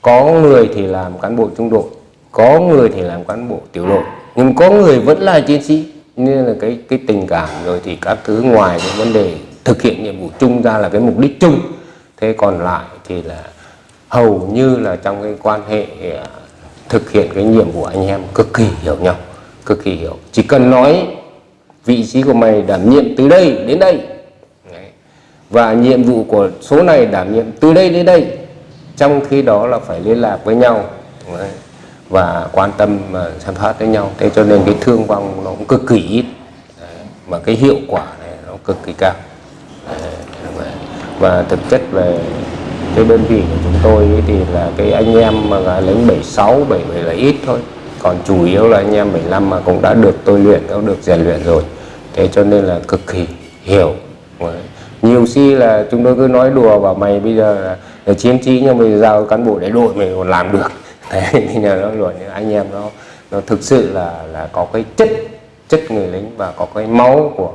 có người thì làm cán bộ trung đội có người thì làm cán bộ tiểu đội, nhưng có người vẫn là chiến sĩ. Nên là cái cái tình cảm rồi thì các thứ ngoài cái vấn đề thực hiện nhiệm vụ chung ra là cái mục đích chung. Thế còn lại thì là hầu như là trong cái quan hệ à, thực hiện cái nhiệm vụ anh em cực kỳ hiểu nhau, cực kỳ hiểu. Chỉ cần nói vị trí của mày đảm nhiệm từ đây đến đây. Đấy. và nhiệm vụ của số này đảm nhiệm từ đây đến đây. Trong khi đó là phải liên lạc với nhau. Đấy và quan tâm mà xem phát với nhau thế cho nên cái thương vong nó cũng cực kỳ ít Đấy. mà cái hiệu quả này nó cực kỳ cao Đấy. và thực chất về cái đơn vị của chúng tôi ấy thì là cái anh em mà là lính 76, 77 là ít thôi còn chủ yếu là anh em 75 mà cũng đã được tôi luyện, cũng được rèn luyện rồi thế cho nên là cực kỳ hiểu Đấy. nhiều khi là chúng tôi cứ nói đùa bảo mày bây giờ là, là chiến trí nhưng mà giờ giao cán bộ đại đội mày còn làm được thế thì là nó rồi anh em nó nó thực sự là là có cái chất chất người lính và có cái máu của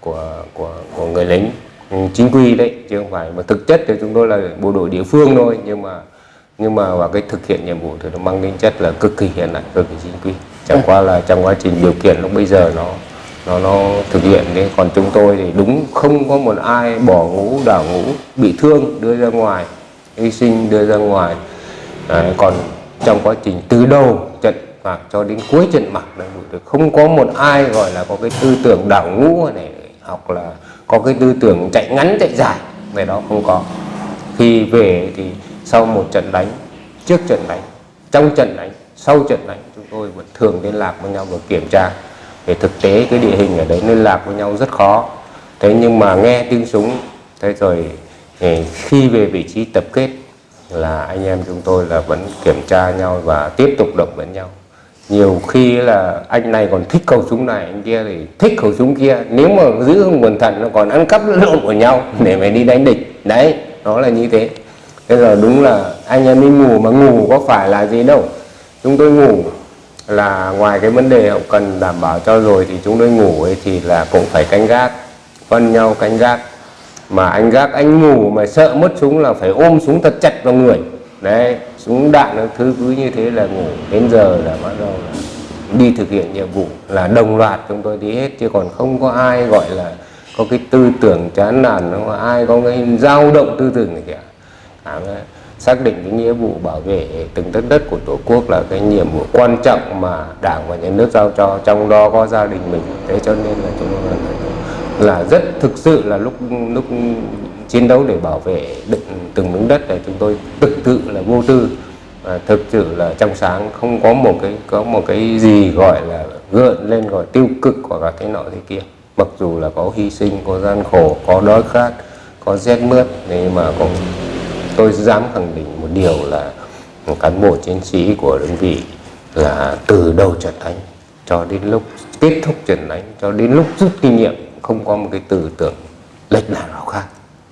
của của của người lính ừ, chính quy đấy chứ không phải mà thực chất thì chúng tôi là bộ đội địa phương thôi. Nhưng mà nhưng mà và cái thực hiện nhiệm vụ thì nó mang tính chất là cực kỳ hiện đại cực kỳ chính quy. Chẳng qua là trong quá trình điều kiện lúc bây giờ nó nó nó thực hiện đấy. Còn chúng tôi thì đúng không có một ai bỏ ngũ đảo ngũ bị thương đưa ra ngoài hy sinh đưa ra ngoài. Đấy, còn trong quá trình từ đầu trận mạc cho đến cuối trận mạc này thì không có một ai gọi là có cái tư tưởng đảo ngũ này, hoặc là có cái tư tưởng chạy ngắn, chạy dài. Về đó không có. Khi về thì sau một trận đánh, trước trận đánh, trong trận đánh, sau trận đánh, chúng tôi vẫn thường liên lạc với nhau và kiểm tra về thực tế cái địa hình ở đấy, liên lạc với nhau rất khó. Thế nhưng mà nghe tiếng súng, thế rồi khi về vị trí tập kết là anh em chúng tôi là vẫn kiểm tra nhau và tiếp tục động viên nhau. Nhiều khi là anh này còn thích khẩu súng này, anh kia thì thích khẩu súng kia. Nếu mà giữ không cẩn thận nó còn ăn cắp lộn của nhau để mày đi đánh địch. Đấy, nó là như thế. Thế là đúng là anh em đi ngủ mà ngủ có phải là gì đâu. Chúng tôi ngủ là ngoài cái vấn đề hậu cần đảm bảo cho rồi thì chúng tôi ngủ ấy thì là cũng phải canh gác, phân nhau canh gác mà anh gác anh ngủ mà sợ mất súng là phải ôm súng thật chặt vào người. Đấy súng đạn nó thứ cứ như thế là ngủ. Đến giờ là bắt đầu là đi thực hiện nhiệm vụ là đồng loạt chúng tôi đi hết. Chứ còn không có ai gọi là có cái tư tưởng chán nản không có ai có cái dao động tư tưởng này cả à, xác định cái nghĩa vụ bảo vệ từng đất đất của tổ quốc là cái nhiệm vụ quan trọng mà đảng và nhà nước giao cho trong đó có gia đình mình. Thế cho nên là chúng tôi là, là rất thực sự là lúc lúc chiến đấu để bảo vệ đựng từng miếng đất này, chúng tôi thực sự là vô tư. Và thực sự là trong sáng không có một cái, có một cái gì gọi là gợn lên, gọi tiêu cực hoặc là cái nọ thế kia. Mặc dù là có hy sinh, có gian khổ, có đói khát, có rét mướt nhưng mà cũng tôi dám khẳng định một điều là một cán bộ chiến sĩ của đơn vị là từ đầu trận đánh cho đến lúc, kết thúc trận đánh cho đến lúc rút kinh nghiệm không có một cái tư tưởng lệch lạc nào khác.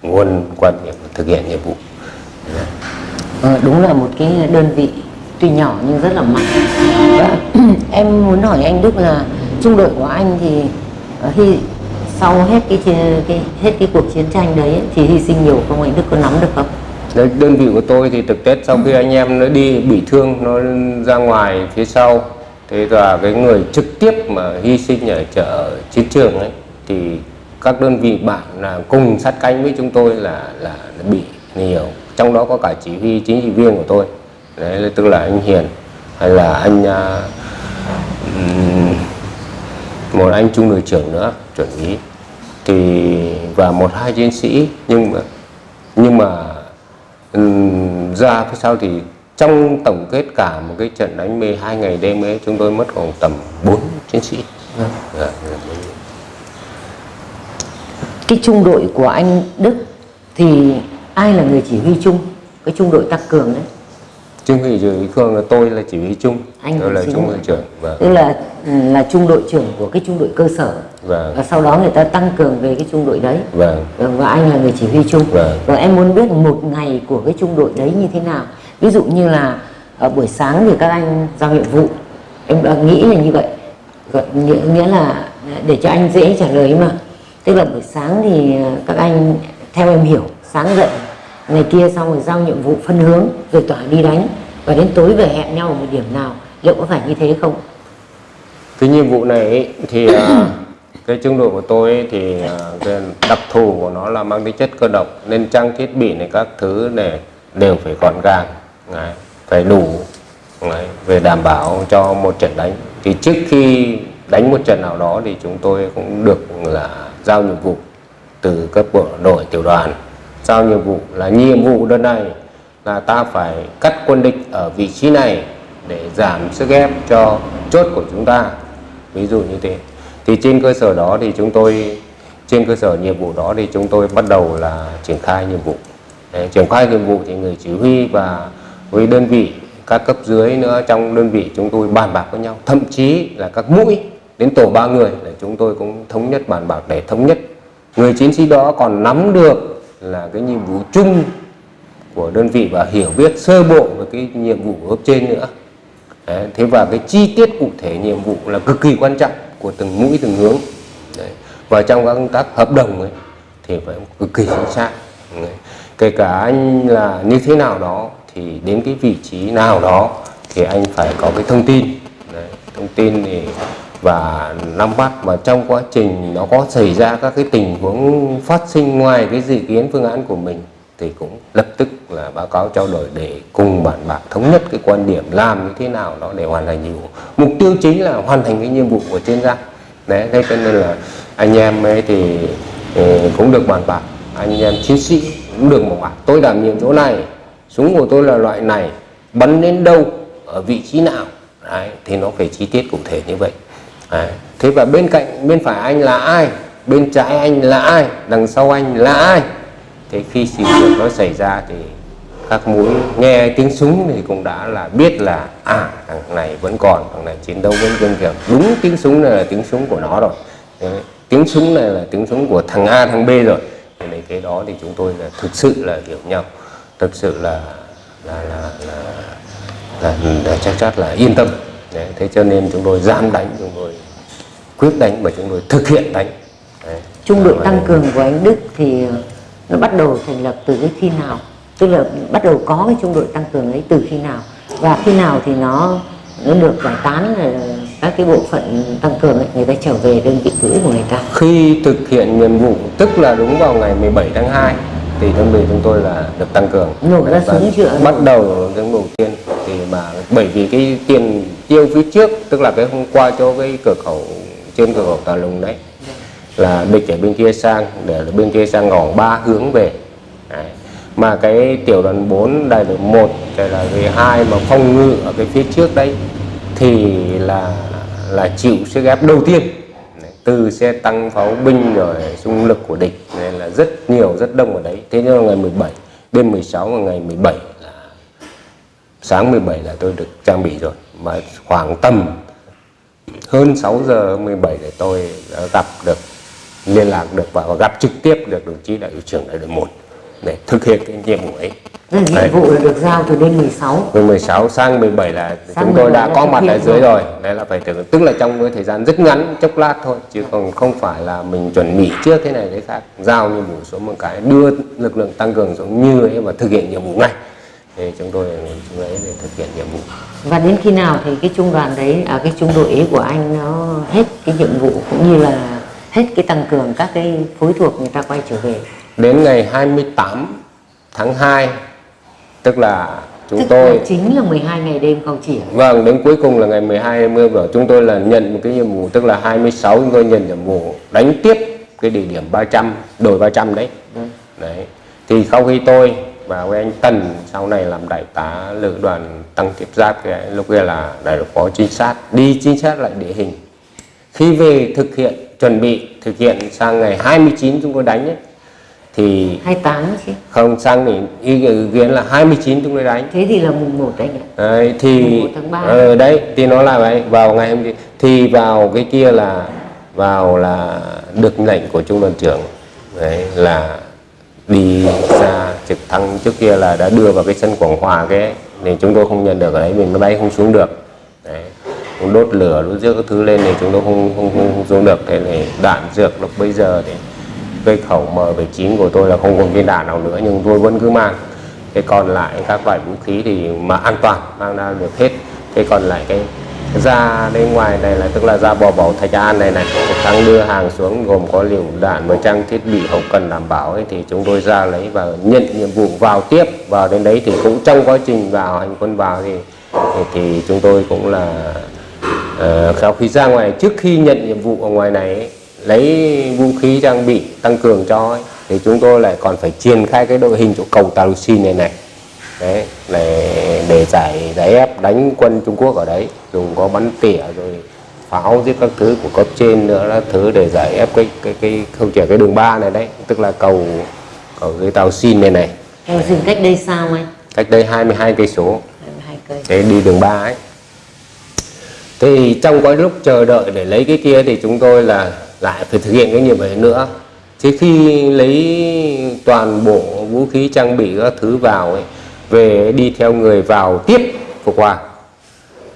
Nguồn quan niệm thực hiện nhiệm vụ. Ờ, đúng là một cái đơn vị tuy nhỏ nhưng rất là mạnh. Và em muốn hỏi anh Đức là trung đội của anh thì ờ, hy sau hết cái, cái hết cái cuộc chiến tranh đấy ấy, thì hy sinh nhiều không? Anh Đức có nắm được không? Đấy, đơn vị của tôi thì thực tế sau khi anh em nó đi bị thương nó ra ngoài phía sau thế và cái người trực tiếp mà hy sinh ở chợ chiến trường ấy thì các đơn vị bạn là cùng sát cánh với chúng tôi là là, là bị nhiều. Trong đó có cả chỉ huy chính trị viên của tôi. Đấy tức là anh Hiền hay là anh à, ừm, một anh trung đội trưởng nữa chuẩn úy thì và một hai chiến sĩ nhưng mà nhưng mà ừm, ra phía sau thì trong tổng kết cả một cái trận đánh 12 ngày đêm ấy chúng tôi mất khoảng tầm 4 chiến sĩ. Bốn. Cái trung đội của anh Đức thì ai là người chỉ huy chung? Cái trung đội tăng cường đấy. Trung ủy chỉ huy Khương là tôi là chỉ huy chung, Anh tôi là trung đội trưởng và tức là ừ, là trung đội trưởng của cái trung đội cơ sở. Vâng. và sau đó người ta tăng cường về cái trung đội đấy. Vâng. Vâng, và anh là người chỉ huy chung. Vâng. và em muốn biết một ngày của cái trung đội đấy như thế nào? Ví dụ như là ở buổi sáng thì các anh giao nhiệm vụ. Em đã nghĩ là như vậy. Nghĩa là để cho anh dễ trả lời mà tức là buổi sáng thì ờ, các anh theo em hiểu sáng dậy ngày kia xong rồi giao nhiệm vụ phân hướng rồi tỏa đi đánh. Và đến tối về hẹn nhau ở một điểm nào liệu có phải như thế không? Cái nhiệm vụ này ấy, thì ờ, cái trung đội của tôi ấy, thì ờ, cái đặc thù của nó là mang tính chất cơ động nên trang thiết bị này các thứ này đều phải gọn gàng đấy, phải đủ đấy, về đảm bảo cho một trận đánh. Thì trước khi đánh một trận nào đó thì chúng tôi cũng được là giao nhiệm vụ từ cấp bộ đội, tiểu đoàn. Giao nhiệm vụ là nhiệm vụ đơn này là ta phải cắt quân địch ở vị trí này để giảm sức ép cho chốt của chúng ta. Ví dụ như thế. Thì trên cơ sở đó thì chúng tôi, trên cơ sở nhiệm vụ đó thì chúng tôi bắt đầu là triển khai nhiệm vụ. Để triển khai nhiệm vụ thì người chỉ huy và với đơn vị các cấp dưới nữa, trong đơn vị chúng tôi bàn bạc với nhau. Thậm chí là các mũi đến tổ ba người để chúng tôi cũng thống nhất bàn bạc để thống nhất người chiến sĩ đó còn nắm được là cái nhiệm vụ chung của đơn vị và hiểu biết sơ bộ về cái nhiệm vụ của cấp trên nữa Đấy, thế và cái chi tiết cụ thể nhiệm vụ là cực kỳ quan trọng của từng mũi từng hướng Đấy. và trong các công tác hợp đồng ấy thì phải cực kỳ chính xác Đấy. kể cả anh là như thế nào đó thì đến cái vị trí nào đó thì anh phải có cái thông tin Đấy. thông tin thì và nắm bắt và trong quá trình nó có xảy ra các cái tình huống phát sinh ngoài cái dự kiến phương án của mình thì cũng lập tức là báo cáo trao đổi để cùng bạn bạc thống nhất cái quan điểm làm như thế nào đó để hoàn thành nhiệm vụ. Mục tiêu chính là hoàn thành cái nhiệm vụ của chuyên gia. Đấy thế cho nên là anh em ấy thì ừ, cũng được bàn bạc. Anh em chiến sĩ cũng được một bảo tôi đảm nhiệm chỗ này súng của tôi là loại này bắn đến đâu ở vị trí nào. Đấy, thì nó phải chi tiết cụ thể như vậy đấy. thế và bên cạnh bên phải anh là ai? Bên trái anh là ai? Đằng sau anh là ai? Thế khi sự việc nó xảy ra thì các mũi nghe tiếng súng thì cũng đã là biết là à thằng này vẫn còn thằng này chiến đấu vẫn kiên cường đúng tiếng súng này là tiếng súng của nó rồi. Đấy, tiếng súng này là tiếng súng của thằng A thằng B rồi. Thì này cái đó thì chúng tôi là thực sự là hiểu nhau. Thực sự là là là là, là, là chắc chắn là yên tâm đấy, thế cho nên chúng tôi dám đánh chúng tôi quyết đánh và chúng tôi thực hiện đánh. Đấy. trung đội tăng cường của anh Đức thì nó bắt đầu thành lập từ cái khi nào? Tức là bắt đầu có cái trung đội tăng cường ấy từ khi nào? Và khi nào thì nó nó được giải tán các cái bộ phận tăng cường ấy người ta trở về đơn vị cũ của người ta? Khi thực hiện nhiệm vụ tức là đúng vào ngày 17 tháng 2 thì đơn vị chúng tôi là được tăng cường. Nổ ra? Bắt đầu tiếng đầu tiên thì mà bởi vì cái tiền tiêu phía trước tức là cái hôm qua cho cái cửa khẩu trên cửa khẩu Tà Lùng đấy là địch ở bên kia sang để bên kia sang ngõ ba hướng về đấy. mà cái tiểu đoàn 4 đại đội 1 hay là cái hai mà phòng ngự ở cái phía trước đấy thì là là chịu sức ép đầu tiên từ xe tăng pháo binh rồi xung lực của địch nên là rất nhiều, rất đông ở đấy. Thế nhưng mà ngày 17 đêm 16 và ngày 17 là sáng 17 là tôi được trang bị rồi. Mà khoảng tầm hơn 6 giờ 17 để tôi đã gặp được, liên lạc được và gặp trực tiếp được đồng chí đại đội trưởng đại đội 1 để thực hiện cái nhiệm vụ ấy. Nhiệm vụ là được giao từ đêm 16 từ 16 sang 17 là Sang chúng tôi 17 đã có mặt ở dưới rồi. đấy là phải tưởng tức là trong cái thời gian rất ngắn chốc lát thôi chứ còn không phải là mình chuẩn bị trước thế này thế khác giao nhiệm vụ xuống một cái đưa lực lượng tăng cường xuống như ấy và thực hiện nhiệm vụ ngay. Thì chúng tôi chúng ấy để thực hiện nhiệm vụ. Và đến khi nào thì cái trung đoàn đấy à, cái trung đội ấy của anh nó hết cái nhiệm vụ cũng như là hết cái tăng cường các cái phối thuộc người ta quay trở về đến ngày 28 tháng 2 tức là chúng Tức tôi là chính là 12 ngày đêm không chỉ Vâng, đến cuối cùng là ngày 12 20 của chúng tôi là nhận một cái nhiệm vụ tức là 26 chúng tôi nhận nhiệm vụ đánh tiếp cái địa điểm 300 đồi 300 đấy. Đấy. Thì sau khi tôi và với anh Tần sau này làm đại tá lữ đoàn tăng tiếp giáp cái lúc kia là đại đội phó trinh sát đi trinh sát lại địa hình. Khi về thực hiện chuẩn bị thực hiện sang ngày 29 chúng tôi đánh ấy, thì 28 chứ. không sang thì ý kiến là 29 chúng tôi đánh. Thế thì là mùng 1 anh ạ đấy, thì Mùng một tháng ba. ờ, đấy thì nó là vậy. Vào ngày hôm thì vào cái kia là vào là được lệnh của trung đoàn trưởng. Đấy là đi ra trực thăng trước kia là đã đưa vào cái sân Quảng Hòa cái thì chúng tôi không nhận được ở đấy mình máy bay không xuống được. Đấy đốt lửa đốt rước các thứ lên thì chúng tôi không không, không, không xuống được. Thế thì đạn dược lúc bây giờ thì cây khẩu M79 của tôi là không còn viên đạn nào nữa nhưng tôi vẫn cứ mang. Cái còn lại các loại vũ khí thì mà an toàn mang ra được hết. Cái còn lại cái ra bên ngoài này là tức là ra bò bầu thạch an này này đang đưa hàng xuống gồm có liều đạn và trang thiết bị hậu cần đảm bảo ấy, thì chúng tôi ra lấy và nhận nhiệm vụ vào tiếp. Vào đến đấy thì cũng trong quá trình vào hành quân vào thì thì, thì chúng tôi cũng là ờ, uh, khi ra ngoài. Trước khi nhận nhiệm vụ ở ngoài này ấy, lấy vũ khí trang bị tăng cường cho ấy, thì chúng tôi lại còn phải triển khai cái đội hình chỗ cầu Tarusin này này. Đấy để để giải giải ép đánh quân Trung Quốc ở đấy. Dùng có bắn tỉa rồi pháo giết các thứ của cấp trên nữa là thứ để giải ép cái cái cái không chỉ cái đường ba này đấy tức là cầu cầu dưới tàu xin này này. Em dừng cách đây sao anh? Cách đây 22 cây số. 22 cây. Để đi đường ba ấy. Thì trong cái lúc chờ đợi để lấy cái kia thì chúng tôi là lại phải thực hiện cái nhiệm vụ nữa. Thế khi lấy toàn bộ vũ khí trang bị các thứ vào ấy, về đi theo người vào tiếp phục hòa.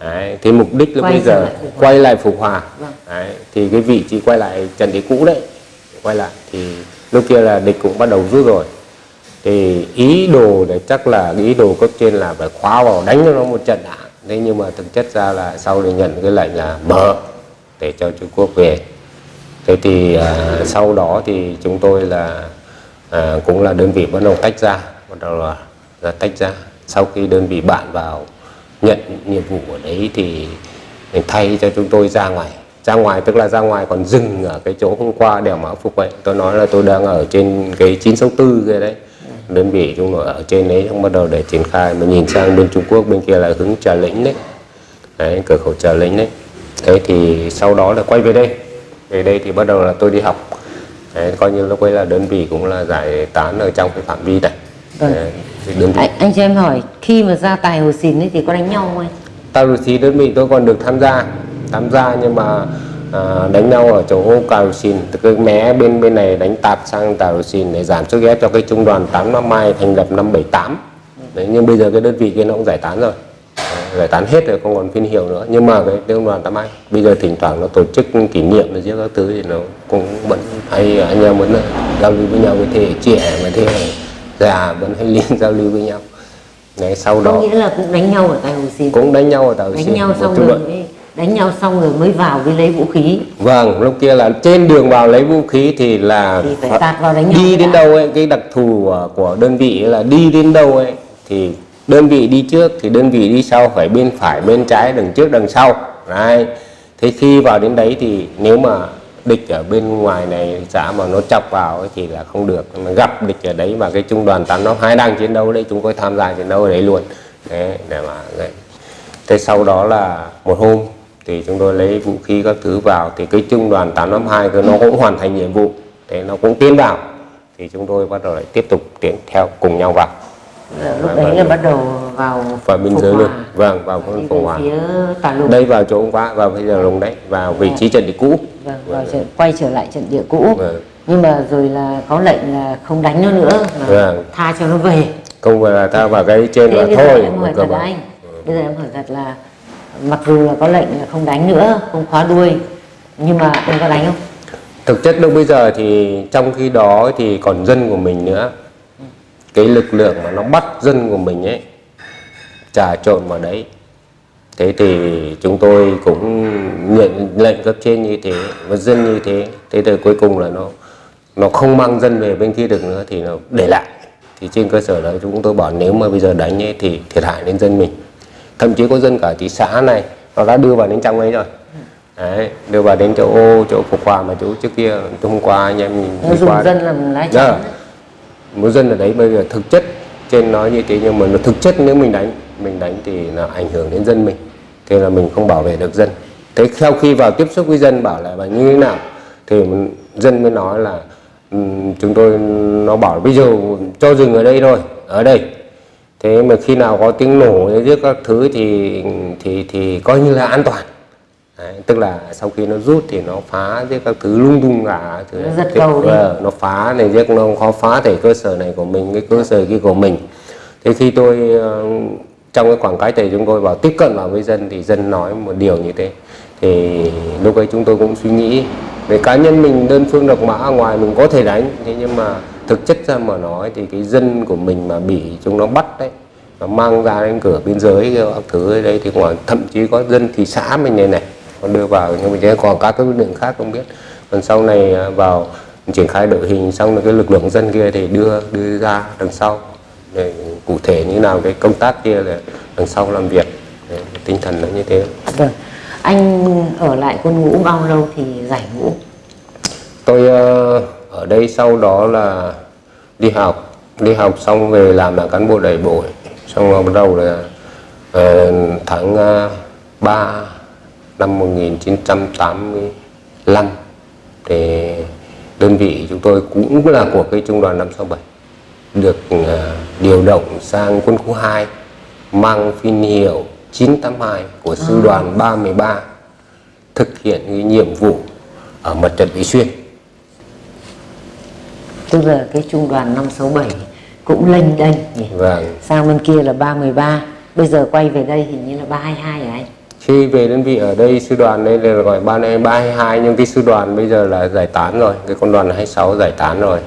Đấy, thì mục đích lúc Quay bây giờ lại quay lại phục hòa. Vâng. Đấy, thì cái vị trí quay lại trận địa cũ đấy quay lại. Thì lúc kia là địch cũng bắt đầu rút rồi. Thì ý đồ để chắc là ý đồ cấp trên là phải khóa vào đánh cho nó một trận đã. Thế nhưng mà thực chất ra là sau thì nhận cái lệnh là mở để cho Trung Quốc về thế thì à, sau đó thì chúng tôi là à, cũng là đơn vị bắt đầu tách ra bắt đầu là, là tách ra. Sau khi đơn vị bạn vào nhận nhiệm vụ ở đấy thì mình thay cho chúng tôi ra ngoài. Ra ngoài tức là ra ngoài còn dừng ở cái chỗ hôm qua đèo mã phục vậy tôi nói là tôi đang ở trên cái 964 kia đấy. Đơn vị chúng tôi ở trên đấy xong bắt đầu để triển khai mà nhìn sang bên Trung Quốc bên kia là hướng Trà Lĩnh đấy. Đấy cửa khẩu Trà Lĩnh đấy. Thế thì sau đó là quay về đây về đây thì bắt đầu là tôi đi học. Đấy, coi như lúc ấy là đơn vị cũng là giải tán ở trong cái phạm vi này Vâng. đấy, thì đơn vị anh, anh cho em hỏi khi mà ra tài hồ xìn ấy thì có đánh nhau không anh? Tàu lụt xì đơn vị tôi còn được tham gia tham gia nhưng mà à, đánh nhau ở chỗ ô cào xin từ cái mé bên bên này đánh tạt sang tàu lụt xìn để giảm sức ép cho cái trung đoàn 8 năm mai thành lập năm 78 đấy nhưng bây giờ cái đơn vị kia nó cũng giải tán rồi giải tán hết rồi không còn phiên hiệu nữa. Nhưng mà cái trung đoàn 8 mai bây giờ thỉnh thoảng nó tổ chức kỷ niệm rồi giết các thứ thì nó cũng vẫn hay anh em vẫn giao lưu với nhau với thế hệ trẻ và thế hệ già vẫn hay liên giao lưu với nhau. Đấy sau đó nghĩa là cũng đánh nhau ở tài hồ xìn cũng đánh nhau ở tàu đánh xin nhau một xong rồi mới đánh nhau xong rồi mới vào với lấy vũ khí. Vâng, lúc kia là trên đường vào lấy vũ khí thì là Thì phải tạt vào đánh nhau đi đến đã. đâu ấy, cái đặc thù của, đơn vị là đi đến đâu ấy thì đơn vị đi trước thì đơn vị đi sau, phải bên phải, bên trái, đằng trước, đằng sau. Đấy. Thế khi vào đến đấy thì nếu mà địch ở bên ngoài này, xã mà nó chọc vào ấy thì là không được mà gặp địch ở đấy mà cái trung đoàn tám nó hai đang chiến đấu đấy, chúng tôi tham gia chiến đấu ở đấy luôn đấy, để mà đấy. Thế sau đó là một hôm thì chúng tôi lấy vũ khí các thứ vào thì cái trung đoàn 852 nó cũng hoàn thành nhiệm vụ thế nó cũng tiến vào thì chúng tôi bắt đầu lại tiếp tục tiến theo, cùng nhau vào lúc đấy là bắt đầu vào vào biên giới luôn. Vâng vào con Cộng Hòa. đây vào chỗ ông quá vào bây giờ lùng đấy vào vị trí trận địa cũ. Vâng, vào trận, quay trở lại trận địa cũ. Vâng. nhưng mà rồi là có lệnh là không đánh nó nữa mà Vâng. tha cho nó về. Không phải là ta vào cái trên thế là thôi em hỏi cơ thật là mà. anh. Bây giờ em hỏi thật là mặc dù là có lệnh là không đánh nữa không khóa đuôi nhưng mà anh có đánh không? Thực chất lúc bây giờ thì trong khi đó thì còn dân của mình nữa cái lực lượng mà nó bắt dân của mình ấy trà trộn vào đấy. Thế thì chúng tôi cũng nhận lệnh cấp trên như thế và dân như thế. Thế thì cuối cùng là nó nó không mang dân về bên kia được nữa thì nó để lại. Thì trên cơ sở đó chúng tôi bảo nếu mà bây giờ đánh ấy thì thiệt hại đến dân mình. Thậm chí có dân cả thị xã này nó đã đưa vào đến trong ấy rồi. Đấy đưa vào đến chỗ ô chỗ phục hòa mà chỗ trước kia hôm qua anh em nhìn đi dùng qua dân làm lá Dạ. chắn mỗi dân ở đấy bây giờ thực chất trên nói như thế nhưng mà nó thực chất nếu mình đánh mình đánh thì là ảnh hưởng đến dân mình. Thế là mình không bảo vệ được dân. Thế sau khi vào tiếp xúc với dân bảo là và như thế nào thì dân mới nói là um, chúng tôi nó bảo bây giờ cho dừng ở đây thôi ở đây. Thế mà khi nào có tiếng nổ giết các thứ thì thì thì coi như là an toàn. Đấy, tức là sau khi nó rút thì nó phá giết các thứ lung tung cả thứ Nó đấy. giật cầu đi. ờ, nó phá này giết nó khó phá thể cơ sở này của mình cái cơ sở kia của mình thế khi tôi ờ, trong cái khoảng cách này chúng tôi vào tiếp cận vào với dân thì dân nói một điều như thế thì lúc ấy chúng tôi cũng suy nghĩ về cá nhân mình đơn phương độc mã ngoài mình có thể đánh thế nhưng mà thực chất ra mà nói thì cái dân của mình mà bị chúng nó bắt đấy nó mang ra đến cửa biên giới các thứ ở đây thì ngoài thậm chí có dân thị xã mình này này còn đưa vào nhưng mà chỉ còn các cái lực lượng khác không biết. Còn sau này à, vào triển khai đội hình xong rồi cái lực lượng dân kia thì đưa đưa ra đằng sau. Để cụ thể như nào cái công tác kia là đằng sau làm việc. Đấy, tinh thần nó như thế. Vâng. Anh ở lại quân ngũ bao lâu thì giải ngũ? tôi ờ, ở đây sau đó là đi học. Đi học xong về làm là cán bộ đẩy bội xong rồi bắt đầu là ờ, tháng uh, 3 năm 1985 thì đơn vị chúng tôi cũng là của cái trung đoàn 567 được ờ, điều động sang quân khu 2 mang phiên hiệu 982 của sư đoàn 313 thực hiện cái nhiệm vụ ở mặt trận Vị Xuyên Tức là cái trung đoàn 567 cũng lênh đênh nhỉ? Vâng. Sang bên kia là 313, bây giờ quay về đây hình như là 322 hả anh? Khi về đơn vị ở đây sư đoàn đây là gọi 322 nhưng cái sư đoàn bây giờ là giải tán rồi, cái con đoàn 26 giải tán rồi.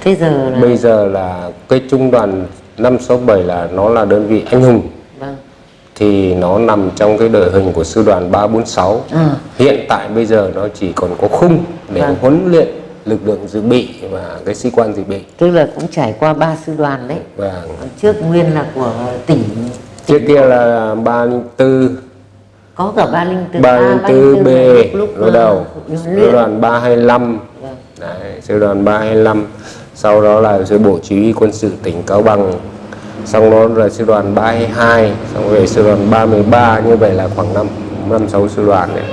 Thế giờ là Bây giờ là cái trung đoàn 567 là nó là đơn vị anh hùng vâng. thì nó nằm trong cái đội hình của sư đoàn 346. À. Hiện tại bây giờ nó chỉ còn có khung để Vâng. huấn luyện lực lượng dự bị và cái sĩ quan dự bị. Tức là cũng trải qua ba sư đoàn đấy. Vâng. Trước nguyên là của tỉnh Trước kia là 304 có cả 304 304 B lúc, lúc lúc đầu. sư đoàn 325 Vâng. Đấy, sư đoàn 325 sau đó là sư bộ chỉ huy quân sự tỉnh Cao Bằng. Xong đó là sư đoàn 322 xong rồi sư đoàn 313 như vậy là khoảng 5 năm sáu sư đoàn đấy.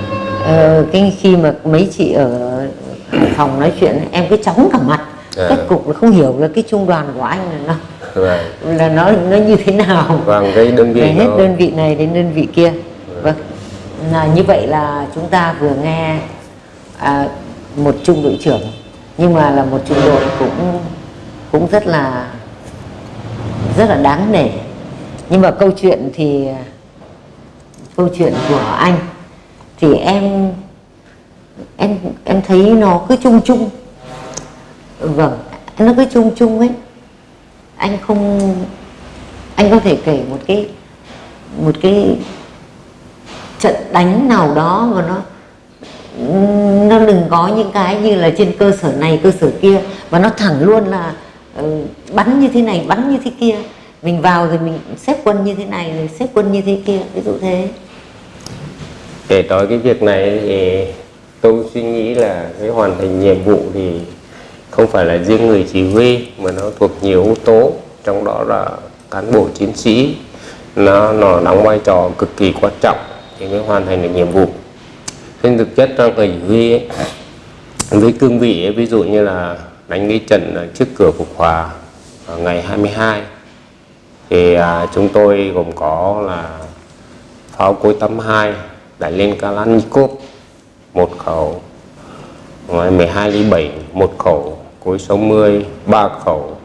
Ờ, cái khi mà mấy chị ở phòng nói chuyện em cứ chóng cả mặt. À. kết cục là không hiểu là cái trung đoàn của anh là nó Vâng. là nó nó như thế nào. Vâng, cái đơn vị Về hết nó- đơn vị này đến đơn vị kia à, là như vậy là chúng ta vừa nghe à, một trung đội trưởng nhưng mà là một trung đội cũng cũng rất là rất là đáng nể. Nhưng mà câu chuyện thì câu chuyện của anh thì em em em thấy nó cứ chung chung. Vâng nó cứ chung chung ấy. Anh không anh có thể kể một cái một cái trận đánh nào đó mà nó nó đừng có những cái như là trên cơ sở này cơ sở kia. Và nó thẳng luôn là uh, bắn như thế này bắn như thế kia. Mình vào rồi mình xếp quân như thế này rồi xếp quân như thế kia ví dụ thế. Để nói cái việc này thì tôi suy nghĩ là cái hoàn thành nhiệm vụ thì không phải là riêng người chỉ huy mà nó thuộc nhiều yếu tố. Trong đó là cán bộ chiến sĩ nó nó đóng vai trò cực kỳ quan trọng thì mới hoàn thành được nhiệm vụ. Trên thực chất trong người chỉ huy ấy, với cương vị ấy, ví dụ như là đánh cái trận trước cửa phục hòa ở ngày 22 thì à, chúng tôi gồm có là pháo cối 82 đại liên Kalashnikov một khẩu Ngoài 12 ly 7 một khẩu cối 60 ba khẩu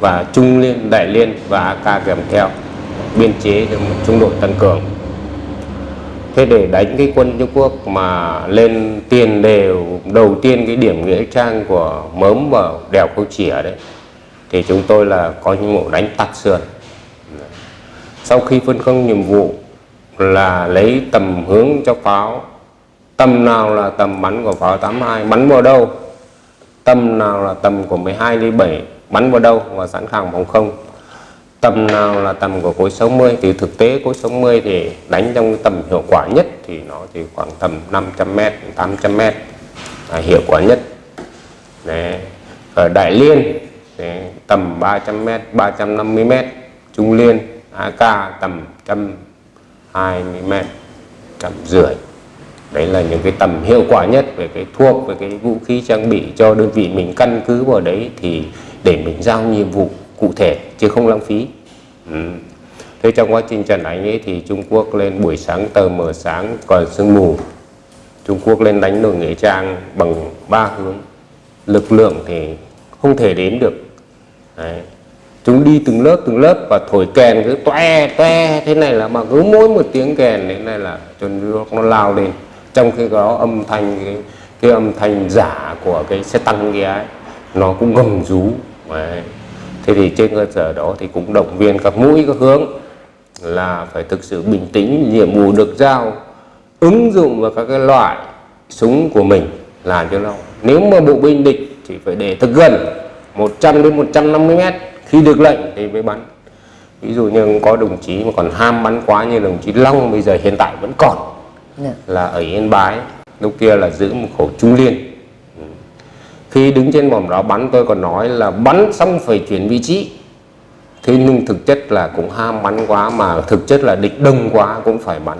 và trung liên đại liên và AK kèm theo biên chế được một trung đội tăng cường thế để đánh cái quân Trung Quốc mà lên tiền đều, đầu tiên cái điểm nghĩa trang của mớm vào đèo câu chỉa đấy, thì chúng tôi là có những vụ đánh tạt sườn. Sau khi phân công nhiệm vụ là lấy tầm hướng cho pháo, tầm nào là tầm bắn của pháo 82 bắn vào đâu, tầm nào là tầm của 12 ly 7 bắn vào đâu và sẵn sàng phòng không tầm nào là tầm của khối 60 thì thực tế khối 60 thì đánh trong cái tầm hiệu quả nhất thì nó thì khoảng tầm 500m 800m là hiệu quả nhất Đấy. ở Đại Liên Đấy. tầm 300m 350m Trung Liên AK tầm 120m trăm rưỡi đấy là những cái tầm hiệu quả nhất về cái thuốc, về cái vũ khí trang bị cho đơn vị mình căn cứ vào đấy thì để mình giao nhiệm vụ cụ thể chứ không lãng phí. Ừ. thế trong quá trình trận đánh ấy thì Trung Quốc lên buổi sáng tờ mờ sáng còn sương mù. Trung Quốc lên đánh đồn Nghĩa Trang bằng ba hướng. Lực lượng thì không thể đến được. Đấy. chúng đi từng lớp từng lớp và thổi kèn cứ toe toe. Thế này là mà cứ mỗi một tiếng kèn thế này là cho nước nó lao lên. Trong khi đó âm thanh cái, cái âm thanh giả của cái xe tăng kia ấy, nó cũng gầm rú. Đấy thế thì trên cơ sở đó thì cũng động viên các mũi các hướng là phải thực sự bình tĩnh nhiệm vụ được giao ứng dụng vào các cái loại súng của mình làm cho nó nếu mà bộ binh địch thì phải để thật gần 100 đến 150 mét khi được lệnh thì mới bắn ví dụ như có đồng chí mà còn ham bắn quá như đồng chí Long bây giờ hiện tại vẫn còn Dạ. là ở Yên Bái lúc kia là giữ một khẩu trung liên khi đứng trên vòng đó bắn tôi còn nói là bắn xong phải chuyển vị trí. Thế nhưng thực chất là cũng ham bắn quá mà thực chất là địch đông quá cũng phải bắn.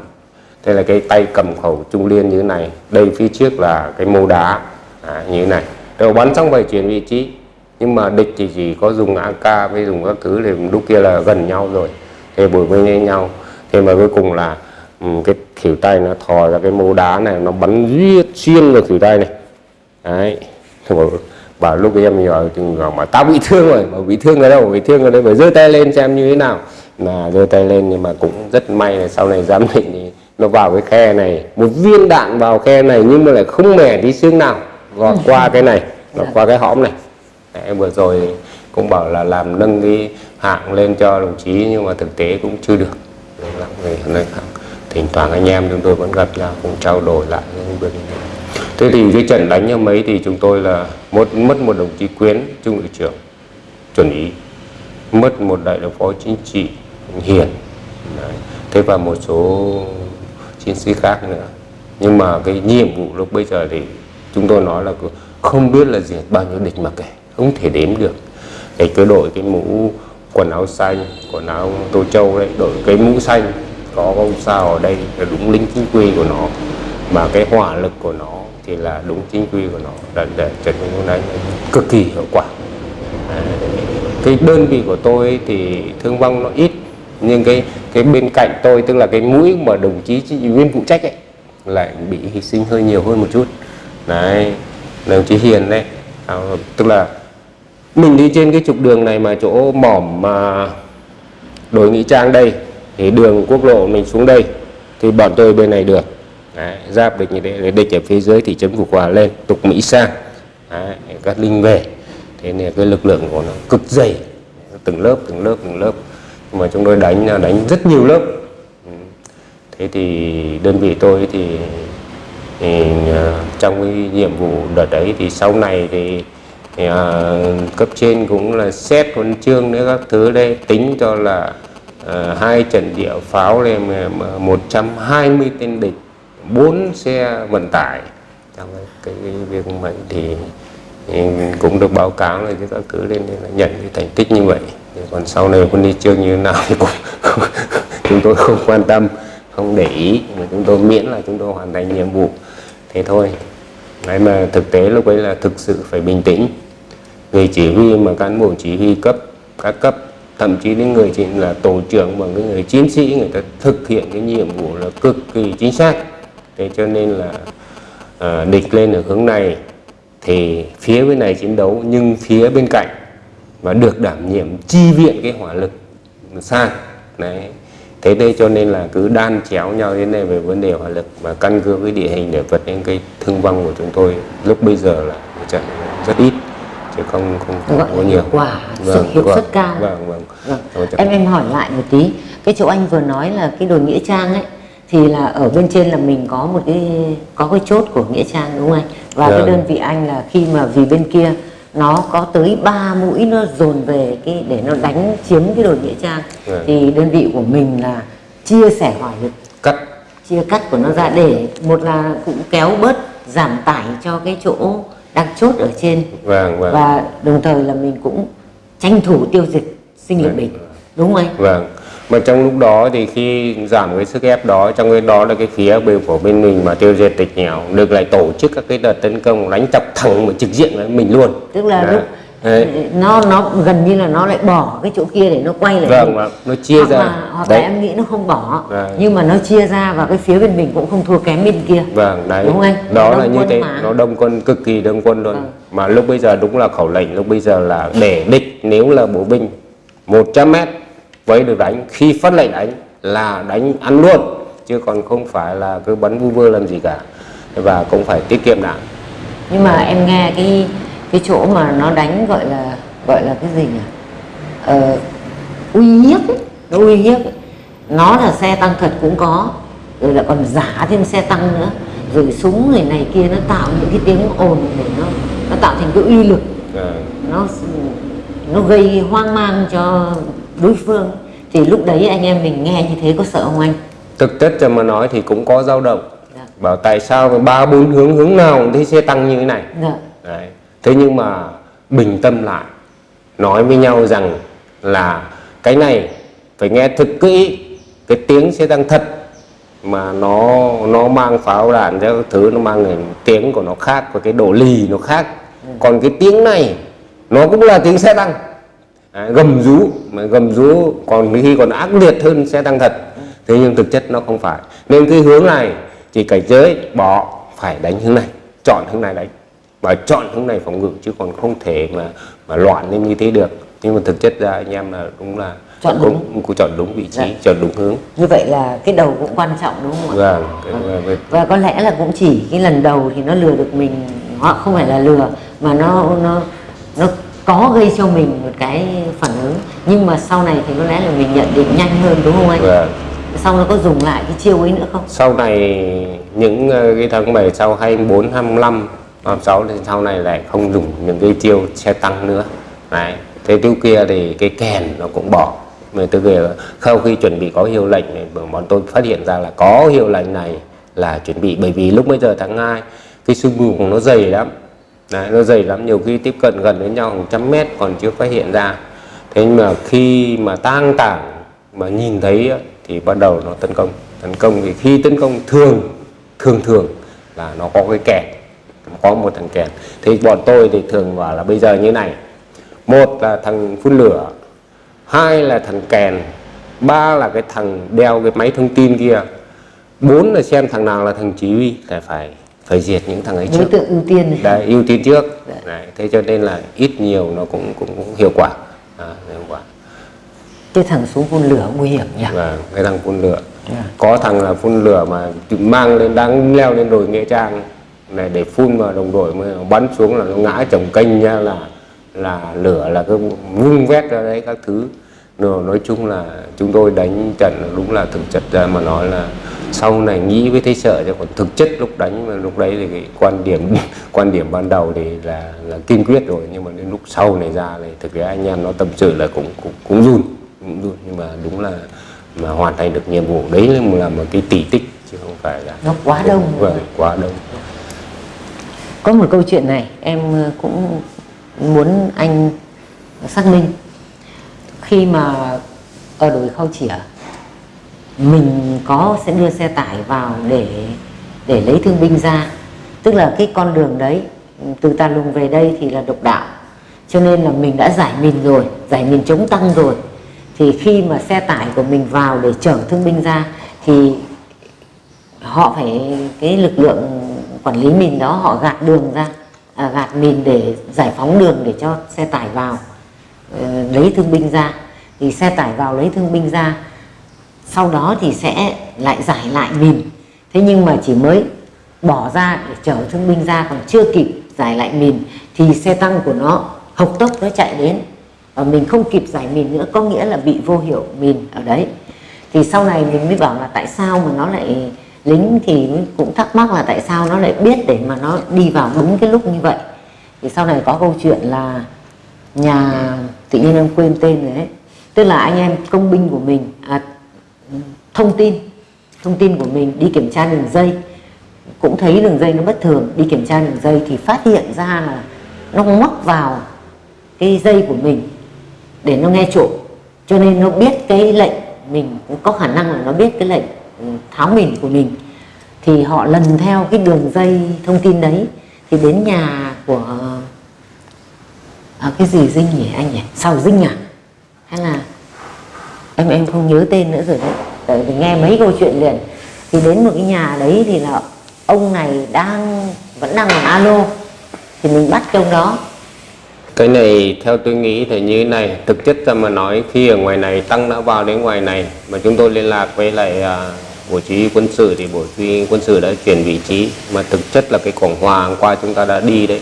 Thế là cái tay cầm khẩu trung liên như thế này đây phía trước là cái mô đá à, như thế này. Rồi bắn xong phải chuyển vị trí nhưng mà địch thì chỉ có dùng AK với dùng các thứ thì lúc kia là gần nhau rồi. Thì bồi với nhau. Thế mà cuối cùng là ừ, cái khỉu tay nó thò ra cái mô đá này nó bắn riết xuyên vào khỉu tay này. Đấy. Thế bảo, bảo lúc ấy em nhỏ chừng mà tao bị thương rồi. Mà bị thương ở đâu bị thương ở đây phải giơ tay lên xem như thế nào. Là giơ tay lên nhưng mà cũng rất may là sau này giám định thì nó vào cái khe này một viên đạn vào khe này nhưng mà lại không mẻ tí xương nào gọt qua cái này gọt qua cái hõm này. Đấy, vừa rồi cũng bảo là làm nâng cái hạng lên cho đồng chí nhưng mà thực tế cũng chưa được. Đấy thỉnh thoảng anh em chúng tôi vẫn gặp nhau cũng trao đổi lại những việc thế. thì cái trận đánh hôm ấy thì chúng tôi là mất mất một đồng chí quyến, trung đội trưởng, chuẩn ý mất một đại đội phó chính trị hiền Đấy. thế và một số chiến sĩ khác nữa nhưng mà cái nhiệm vụ lúc bây giờ thì chúng tôi nói là không biết là diệt bao nhiêu địch mà kể, không thể đếm được cái cứ đội cái mũ quần áo xanh, quần áo tô châu đấy, đội cái mũ xanh, có ông sao ở đây, là đúng lính chính quy của nó mà cái hỏa lực của nó thì là đúng chính quy của nó để, để trận hôm đánh cực kỳ hiệu quả. À, cái đơn vị của tôi thì thương vong nó ít nhưng cái cái bên cạnh tôi tức là cái mũi mà đồng chí viên phụ trách ấy lại bị hy sinh hơi nhiều hơn một chút. Đấy đồng chí hiền đấy. À, tức là mình đi trên cái trục đường này mà chỗ mỏm mà đổi nghĩa trang đây thì đường quốc lộ mình xuống đây thì bọn tôi bên này được đấy, giáp địch như thế để địch ở phía dưới thì chấm phục quả lên tục mỹ sang. Đấy, các linh về. Thế nên cái lực lượng của nó cực dày. Từng lớp từng lớp từng lớp. Nhưng mà chúng tôi đánh là đánh rất nhiều lớp. Ừ. Thế thì đơn vị tôi thì, thì ờ, trong cái nhiệm vụ đợt đấy thì sau này thì, thì à, cấp trên cũng là xét huân chương nữa các thứ đây tính cho là à, hai trận địa pháo lên 120 tên địch bốn xe vận tải. Trong cái, cái, việc mình thì, thì cũng được báo cáo là các thứ lên là nhận cái thành tích như vậy. Thì còn sau này con đi chương như thế nào thì cũng chúng tôi không quan tâm không để ý. Mà chúng tôi miễn là chúng tôi hoàn thành nhiệm vụ. Thế thôi. Đấy mà thực tế lúc ấy là thực sự phải bình tĩnh. Người chỉ huy mà cán bộ chỉ huy cấp các cấp thậm chí đến người chỉ là tổ trưởng và cái người chiến sĩ người ta thực hiện cái nhiệm vụ là cực kỳ chính xác thế cho nên là à, địch lên ở hướng này thì phía bên này chiến đấu nhưng phía bên cạnh và được đảm nhiệm chi viện cái hỏa lực sang đấy. Thế đây cho nên là cứ đan chéo nhau thế này về vấn đề hỏa lực mà căn cứ với địa hình để vật nên cái thương vong của chúng tôi lúc bây giờ là một trận rất ít chứ không không, không gọi có là nhiều. quả sự hiệu vâng, suất cao. vâng vâng. Vâng. Em em hỏi lại một tí cái chỗ anh vừa nói là cái đồi nghĩa trang ấy thì là ở bên trên là mình có một cái có cái chốt của nghĩa trang đúng không anh? Và cái Vâng. đơn vị anh là khi mà vì bên kia nó có tới 3 mũi nó dồn về cái để nó đánh chiếm cái đồi nghĩa trang. Vâng. thì đơn vị của mình là chia sẻ hỏa lực cắt. Chia cắt của nó ra để một là cũng kéo bớt giảm tải cho cái chỗ đang chốt ở trên. Vâng vâng. Và đồng thời là mình cũng tranh thủ tiêu diệt sinh lực Vâng. địch đúng không anh? Vâng, mà trong lúc đó thì khi giảm cái sức ép đó trong cái đó là cái phía bên của bên mình mà tiêu diệt tịch nghèo được lại tổ chức các cái đợt tấn công đánh chọc thẳng một trực diện với mình luôn tức là Đấy. lúc Đấy. nó nó gần như là nó lại bỏ cái chỗ kia để nó quay lại vâng vâng, nó chia hoặc ra là, hoặc là đấy em nghĩ nó không bỏ Vâng. nhưng mà nó chia ra và cái phía bên mình cũng không thua kém bên kia vâng đấy Đúng không anh? đó Đông là như thế mà. nó đông quân cực kỳ đông quân luôn Vâng. mà lúc bây giờ đúng là khẩu lệnh lúc bây giờ là để địch nếu là bộ binh 100 mét với được đánh khi phát lệnh đánh là đánh ăn luôn chứ còn không phải là cứ bắn vu vơ làm gì cả và cũng phải tiết kiệm đạn. Nhưng mà em nghe cái cái chỗ mà nó đánh gọi là gọi là cái gì nhỉ? Ờ, uy hiếp nó uy hiếp nó là xe tăng thật cũng có rồi lại còn giả thêm xe tăng nữa. Rồi súng người này kia nó tạo những cái tiếng ồn để nó nó tạo thành cái uy lực. Vâng. nó nó gây hoang mang cho đối phương thì lúc đấy anh em mình nghe như thế có sợ không anh? Thực chất cho mà nói thì cũng có dao động. Dạ. bảo tại sao ba bốn hướng hướng nào cũng thấy xe tăng như thế này? Dạ. Đấy. Thế nhưng mà bình tâm lại nói với nhau rằng là cái này phải nghe thật kỹ cái tiếng xe tăng thật. Mà nó nó mang pháo đạn các thứ nó mang cái tiếng của nó khác và cái độ lì nó khác. Còn cái tiếng này nó cũng là tiếng xe tăng Đấy, gầm rú mà gầm rú còn khi còn ác liệt hơn xe tăng thật. Thế nhưng thực chất nó không phải. Nên cái hướng này chỉ cảnh giới bỏ phải đánh hướng này chọn hướng này đánh và chọn hướng này phòng ngự chứ còn không thể mà mà loạn lên như thế được. Nhưng mà thực chất ra anh em là đúng là Chọn cũng, cũng chọn đúng vị trí Dạ. chọn đúng hướng. Như vậy là cái đầu cũng quan trọng đúng không ạ? Vâng cái- cái- và có lẽ là cũng chỉ cái lần đầu thì nó lừa được mình họ không phải là lừa mà nó nó nó có gây cho mình một cái phản ứng. Nhưng mà sau này thì có lẽ là mình nhận định nhanh hơn đúng không anh? Vâng. Sau nó có dùng lại cái chiêu ấy nữa không? Sau này những ờ, cái tháng 7 sau 24, 25, 26 thì sau này lại không dùng những cái chiêu xe tăng nữa. Đấy. Thế trước kia thì cái kèn nó cũng bỏ. Mà từ kia sau khi chuẩn bị có hiệu lệnh này bọn tôi phát hiện ra là có hiệu lệnh này là chuẩn bị. Bởi vì lúc bây giờ tháng 2 cái sương mù của nó dày lắm đấy, nó dày lắm. Nhiều khi tiếp cận gần đến nhau hàng trăm mét còn chưa phát hiện ra. Thế nhưng mà khi mà tang tảng mà nhìn thấy thì bắt đầu nó tấn công. Tấn công thì khi tấn công thường thường thường là nó có cái kèn. Có một thằng kèn. Thì bọn tôi thì thường bảo là bây giờ như này. Một là thằng phun lửa hai là thằng kèn ba là cái thằng đeo cái máy thông tin kia bốn là xem thằng nào là thằng chỉ huy là phải phải diệt những thằng ấy đối trước. tượng ưu tiên. Này đấy ưu tiên trước. Dạ. đấy, thế cho nên là ít nhiều nó cũng cũng, cũng hiệu quả. À, hiệu quả. Cái thằng súng phun lửa nguy hiểm nhỉ? Và cái thằng phun lửa. Dạ. có thằng là phun lửa mà mang lên đang leo lên đồi nghĩa trang. Này để phun vào đồng đội mới bắn xuống là nó ngã chồng kênh nha là là lửa là cái vung vét ra đấy các thứ. Rồi nói chung là chúng tôi đánh trận đúng là thực chất ra mà nói là sau này nghĩ với thấy sợ chứ còn thực chất lúc đánh mà lúc đấy thì cái quan điểm quan điểm ban đầu thì là là kiên quyết rồi. Nhưng mà đến lúc sau này ra thì thực ra anh em nó tâm sự là cũng cũng cũng run cũng run. Nhưng mà đúng là mà hoàn thành được nhiệm vụ đấy là một là một cái tỷ tích chứ không phải là nó quá đông vâng quá đông. Có một câu chuyện này em ờ, cũng muốn anh xác minh. Khi mà ở đồi khâu chỉa mình có sẽ đưa xe tải vào để để lấy thương binh ra. Tức là cái con đường đấy từ ta Lùng về đây thì là độc đạo. Cho nên là mình đã giải mình rồi giải mình chống tăng rồi. Thì khi mà xe tải của mình vào để chở thương binh ra thì họ phải cái lực lượng quản lý mình đó họ gạt đường ra à, gạt mình để giải phóng đường để cho xe tải vào ờ, lấy thương binh ra. Thì xe tải vào lấy thương binh ra sau đó thì sẽ lại giải lại mìn thế nhưng mà chỉ mới bỏ ra để chở thương binh ra còn chưa kịp giải lại mìn thì xe tăng của nó hộc tốc nó chạy đến. Và mình không kịp giải mìn nữa có nghĩa là bị vô hiệu mìn ở đấy. Thì sau này mình mới bảo là tại sao mà nó lại lính thì cũng thắc mắc là tại sao nó lại biết để mà nó đi vào đúng cái lúc như vậy. Thì sau này có câu chuyện là nhà tự nhiên em quên tên rồi đấy. Tức là anh em công binh của mình à, thông tin. Thông tin của mình đi kiểm tra đường dây. Cũng thấy đường dây nó bất thường đi kiểm tra đường dây thì phát hiện ra là nó móc vào cái dây của mình để nó nghe trộm cho nên nó biết cái lệnh mình cũng có khả năng là nó biết cái lệnh ừ, tháo mìn của mình. Thì họ lần theo cái đường dây thông tin đấy. Thì đến nhà của à, cái gì dinh nhỉ anh nhỉ? Sau dinh à? Hay là em em không nhớ tên nữa rồi đấy. Tại vì nghe mấy câu chuyện liền. Thì đến một cái nhà đấy thì là ông này đang vẫn đang làm alo. Thì mình bắt cái ông đó. Cái này theo tôi nghĩ thì như thế này thực chất ra mà nói khi ở ngoài này tăng đã vào đến ngoài này mà chúng tôi liên lạc với lại à, bộ chỉ huy quân sự thì bộ chỉ huy quân sự đã chuyển vị trí mà thực chất là cái quảng hòa hôm qua chúng ta đã đi đấy.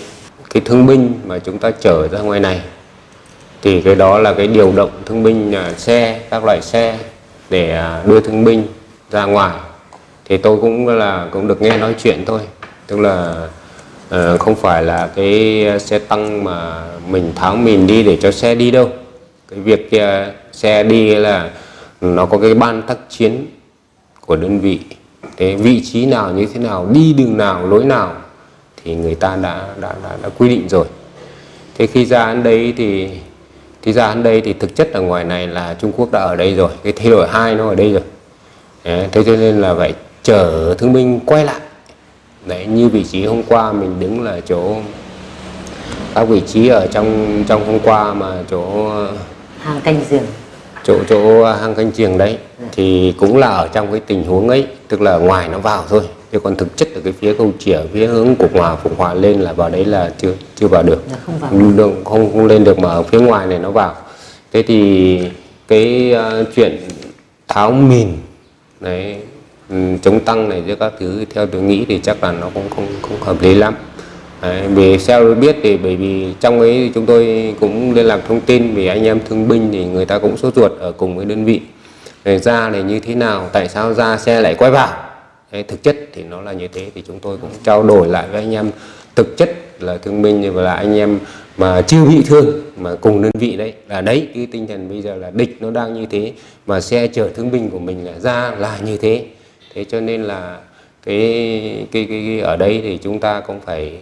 Cái thương binh mà chúng ta chở ra ngoài này thì cái đó là cái điều động thương binh à, xe các loại xe để à, đưa thương binh ra ngoài. Thì tôi cũng là cũng được nghe nói chuyện thôi. Tức là ờ, không phải là cái xe tăng mà mình tháo mình đi để cho xe đi đâu. Cái việc à, xe đi là nó có cái ban tác chiến của đơn vị. Thế vị trí nào như thế nào đi đường nào lối nào thì người ta đã đã đã, đã quy định rồi. Thế khi ra đến đấy thì thì ra đến đây thì thực chất ở ngoài này là Trung Quốc đã ở đây rồi cái thay đổi hai nó ở đây rồi. Đấy, thế cho nên là phải chở thương binh quay lại. Đấy như vị trí hôm qua mình đứng là chỗ các vị trí ở trong trong hôm qua mà chỗ hàng canh giềng. chỗ chỗ hang canh giềng đấy thì cũng là ở trong cái tình huống ấy tức là ngoài nó vào thôi chứ còn thực chất ở cái phía câu chỉa phía hướng cục hòa phục hòa lên là vào đấy là chưa chưa vào được. Là không vào. Đường không, không lên được mà ở phía ngoài này nó vào. Thế thì cái uh, chuyện tháo mìn đấy ừ, chống tăng này với các thứ theo tôi nghĩ thì chắc là nó cũng không không hợp lý lắm. Đấy, vì theo tôi biết thì bởi vì trong ấy chúng tôi cũng liên lạc thông tin vì anh em thương binh thì người ta cũng sốt ruột ở cùng với đơn vị. Để ra này như thế nào tại sao ra xe lại quay vào Đấy, thực chất thì nó là như thế. Thì chúng tôi cũng trao đổi lại với anh em. Thực chất là thương binh và là anh em mà chưa bị thương mà cùng đơn vị đấy. Là đấy cái tinh thần bây giờ là địch nó đang như thế mà xe chở thương binh của mình là ra là như thế. Thế cho nên là cái cái, cái, cái ở đây thì chúng ta cũng phải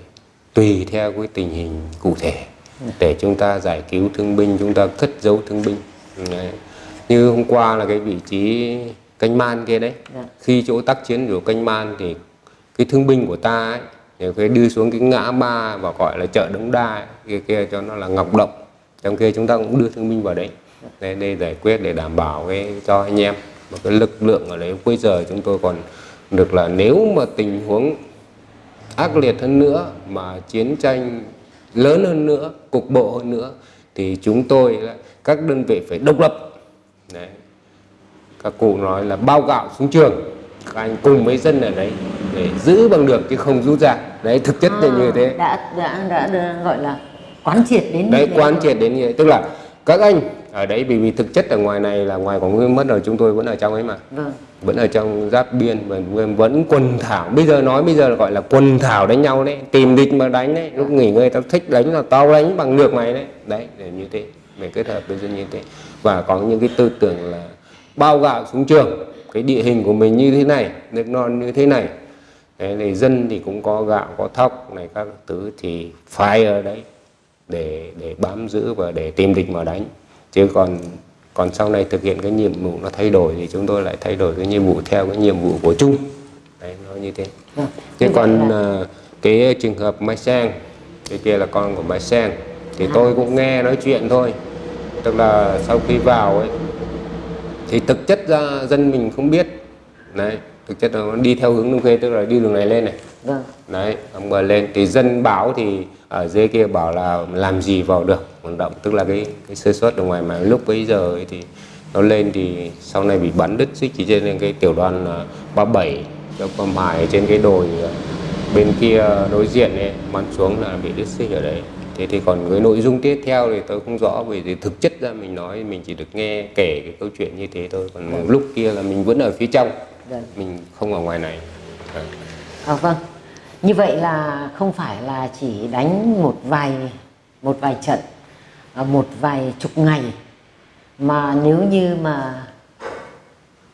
tùy theo cái tình hình cụ thể để chúng ta giải cứu thương binh chúng ta cất giấu thương binh. Đấy. như hôm qua là cái vị trí canh man kia đấy. Dạ. khi chỗ tác chiến của canh man thì cái thương binh của ta ấy thì phải đưa xuống cái ngã ba và gọi là chợ đống đa ấy, kia kia cho nó là ngọc động trong kia chúng ta cũng đưa thương binh vào đấy. Để, để giải quyết để đảm bảo cái cho anh em một cái lực lượng ở đấy. Bây giờ chúng tôi còn được là nếu mà tình huống ác liệt hơn nữa mà chiến tranh lớn hơn nữa cục bộ hơn nữa thì chúng tôi các đơn vị phải độc lập. Đấy. Các cụ nói là bao gạo xuống trường. Các anh cùng với dân ở đấy để giữ bằng được chứ không rút ra. Đấy thực chất là như thế. đã, đã đã đã gọi là quán triệt đến đấy quán triệt đến như thế. Tức là các anh ở đấy vì vì thực chất ở ngoài này là ngoài quảng nguyên mất rồi chúng tôi vẫn ở trong ấy mà. Vâng. Vẫn ở trong giáp biên và vẫn- vẫn quần thảo. Bây giờ nói bây giờ là gọi là quần thảo đánh nhau đấy. Tìm địch mà đánh đấy. Lúc nghỉ ngơi tao thích đánh là tao đánh bằng được mày đấy. Đấy để như thế. Để kết hợp với dân như thế. Và có những cái tư tưởng là bao gạo xuống trường. Cái địa hình của mình như thế này nước non như thế này. Đấy, thì dân thì cũng có gạo có thóc này các thứ thì phải ở đấy để để bám giữ và để tìm địch mà đánh. Chứ còn còn sau này thực hiện cái nhiệm vụ nó thay đổi thì chúng tôi lại thay đổi cái nhiệm vụ theo cái nhiệm vụ của chung. Đấy nó như thế. Thế Như vậy còn là- à, cái trường hợp Mai Sang cái kia là con của Mai Sang thì tôi cũng nghe nói chuyện thôi. Tức là sau khi vào ấy thì thực chất ra dân mình không biết. Đấy thực chất là nó đi theo hướng đông khê tức là đi đường này lên này. Vâng. Đấy ông bờ lên. Thì dân báo thì ở dưới kia bảo là làm gì vào được hoạt động. Tức là cái cái sơ suất ở ngoài mà lúc bấy giờ ấy thì nó lên thì sau này bị bắn đứt xích. Chỉ trên cái tiểu đoàn à, 37 cho con hải trên cái đồi à, bên kia đối diện ấy bắn xuống là bị đứt xích ở đấy thế thì còn cái nội dung tiếp theo thì tôi không rõ vì thì thực chất ra mình nói mình chỉ được nghe kể cái câu chuyện như thế thôi. Còn lúc kia là mình vẫn ở phía trong Vâng. mình không ở ngoài này. Đấy. À, vâng. Như vậy là không phải là chỉ đánh một vài một vài trận à, một vài chục ngày mà nếu như mà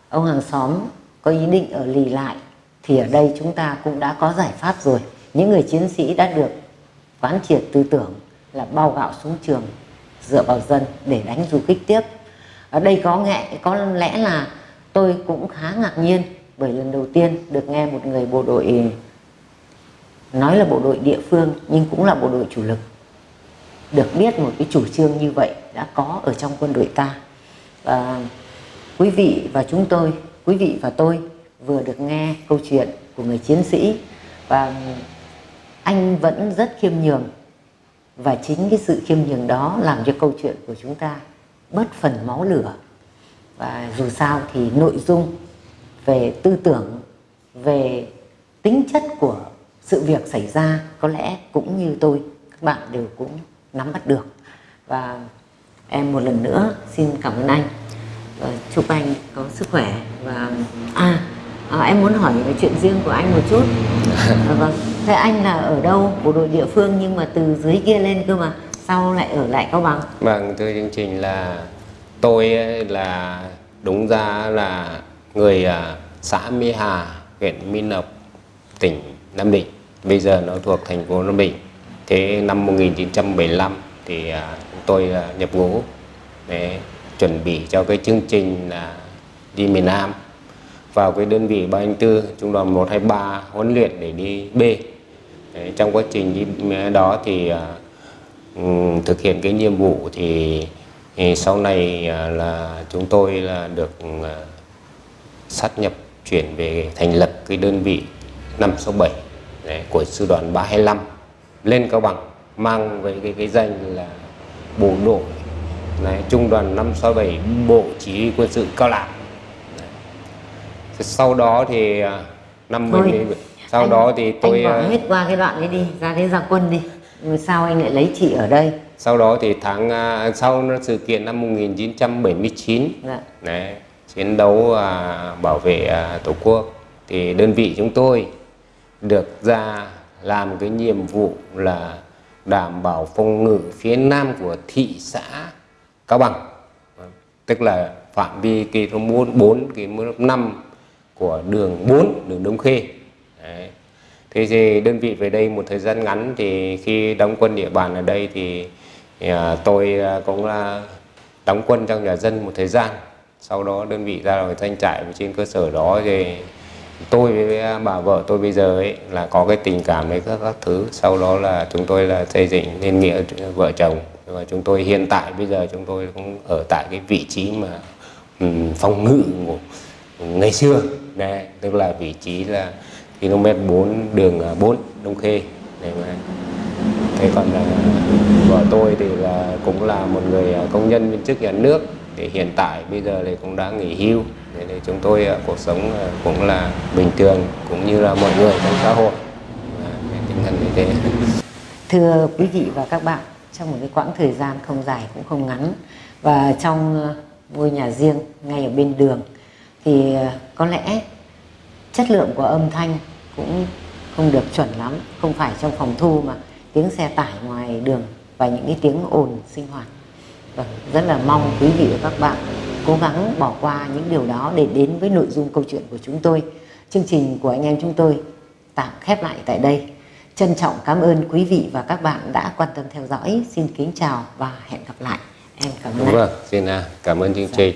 ông hàng xóm có ý định ở lì lại thì ở đây chúng ta cũng đã có giải pháp rồi. Những người chiến sĩ đã được quán triệt tư tưởng là bao gạo xuống trường, dựa vào dân để đánh du kích tiếp. Ở đây có nghệ, có lẽ là tôi cũng khá ngạc nhiên bởi lần đầu tiên được nghe một người bộ đội, nói là bộ đội địa phương nhưng cũng là bộ đội chủ lực. Được biết một cái chủ trương như vậy đã có ở trong quân đội ta. Và quý vị và chúng tôi, quý vị và tôi vừa được nghe câu chuyện của người chiến sĩ và anh vẫn rất khiêm nhường. Và chính cái sự khiêm nhường đó làm cho câu chuyện của chúng ta bớt phần máu lửa. Và dù sao thì nội dung về tư tưởng về tính chất của sự việc xảy ra có lẽ cũng như tôi các bạn đều cũng nắm bắt được. Và em một lần nữa xin cảm ơn anh. Và chúc anh có sức khỏe và à, à em muốn hỏi về chuyện riêng của anh một chút. À, vâng. Thế anh là ở đâu? Bộ đội địa phương nhưng mà từ dưới kia lên cơ mà sao lại ở lại cao bằng? Vâng thưa chương trình là tôi là đúng ra là người xã Mỹ Hà huyện Mỹ Lộc tỉnh Nam Định. Bây giờ nó thuộc thành phố Nam Định. Thế năm 1975 thì tôi nhập ngũ để chuẩn bị cho cái chương trình là đi miền Nam vào cái đơn vị 304 trung đoàn 123 huấn luyện để đi B. Đấy, trong quá trình đi đó thì um, thực hiện cái nhiệm vụ thì, thì sau này uh, là chúng tôi là được uh, sát nhập chuyển về thành lập cái đơn vị 567 đấy, của sư đoàn 325 lên Cao Bằng mang với cái cái danh là bộ đội này trung đoàn 567 bộ chỉ huy quân sự Cao Lãm sau đó thì à, năm Thôi, sau anh, đó thì tôi anh bỏ à, hết qua cái đoạn ấy đi ra đến gia quân đi. Rồi sao anh lại lấy chị ở đây? Sau đó thì tháng à, sau nó sự kiện năm 1979 dạ. đấy, chiến đấu à, bảo vệ à, tổ quốc thì đơn vị chúng tôi được ra làm cái nhiệm vụ là đảm bảo phòng ngự phía nam của thị xã Cao Bằng. Tức là phạm vi km 4 km 5 của đường 4 đường Đông Khê. Đấy. Thế thì đơn vị về đây một thời gian ngắn thì khi đóng quân địa bàn ở đây thì, thì à, tôi à, cũng là đóng quân trong nhà dân một thời gian. Sau đó đơn vị ra rồi thanh trại và trên cơ sở đó thì tôi với à, bà vợ tôi bây giờ ấy là có cái tình cảm với các các thứ. Sau đó là chúng tôi là xây dựng nên nghĩa vợ chồng. Và chúng tôi hiện tại bây giờ chúng tôi cũng ở tại cái vị trí mà um, phòng ngự của ngày xưa đấy, tức là vị trí là km 4 đường à, 4 Đông Khê. Đấy mà thế còn là vợ tôi thì là cũng là một người à, công nhân viên chức nhà nước. Thì hiện tại bây giờ thì cũng đã nghỉ hưu. Nên thì chúng tôi à, cuộc sống cũng là bình thường cũng như là mọi người trong xã hội. Và tinh thần như thế. Thưa quý vị và các bạn, trong một cái quãng thời gian không dài cũng không ngắn và trong ngôi nhà riêng ngay ở bên đường thì ờ, có lẽ chất lượng của âm thanh cũng không được chuẩn lắm, không phải trong phòng thu mà tiếng xe tải ngoài đường và những cái tiếng ồn sinh hoạt. Vâng, rất là mong quý vị và các bạn cố gắng bỏ qua những điều đó để đến với nội dung câu chuyện của chúng tôi. Chương trình của anh em chúng tôi tạm khép lại tại đây. Trân trọng cảm ơn quý vị và các bạn đã quan tâm theo dõi. Xin kính chào và hẹn gặp lại. Em cảm ơn rồi xin à, cảm ơn chương trình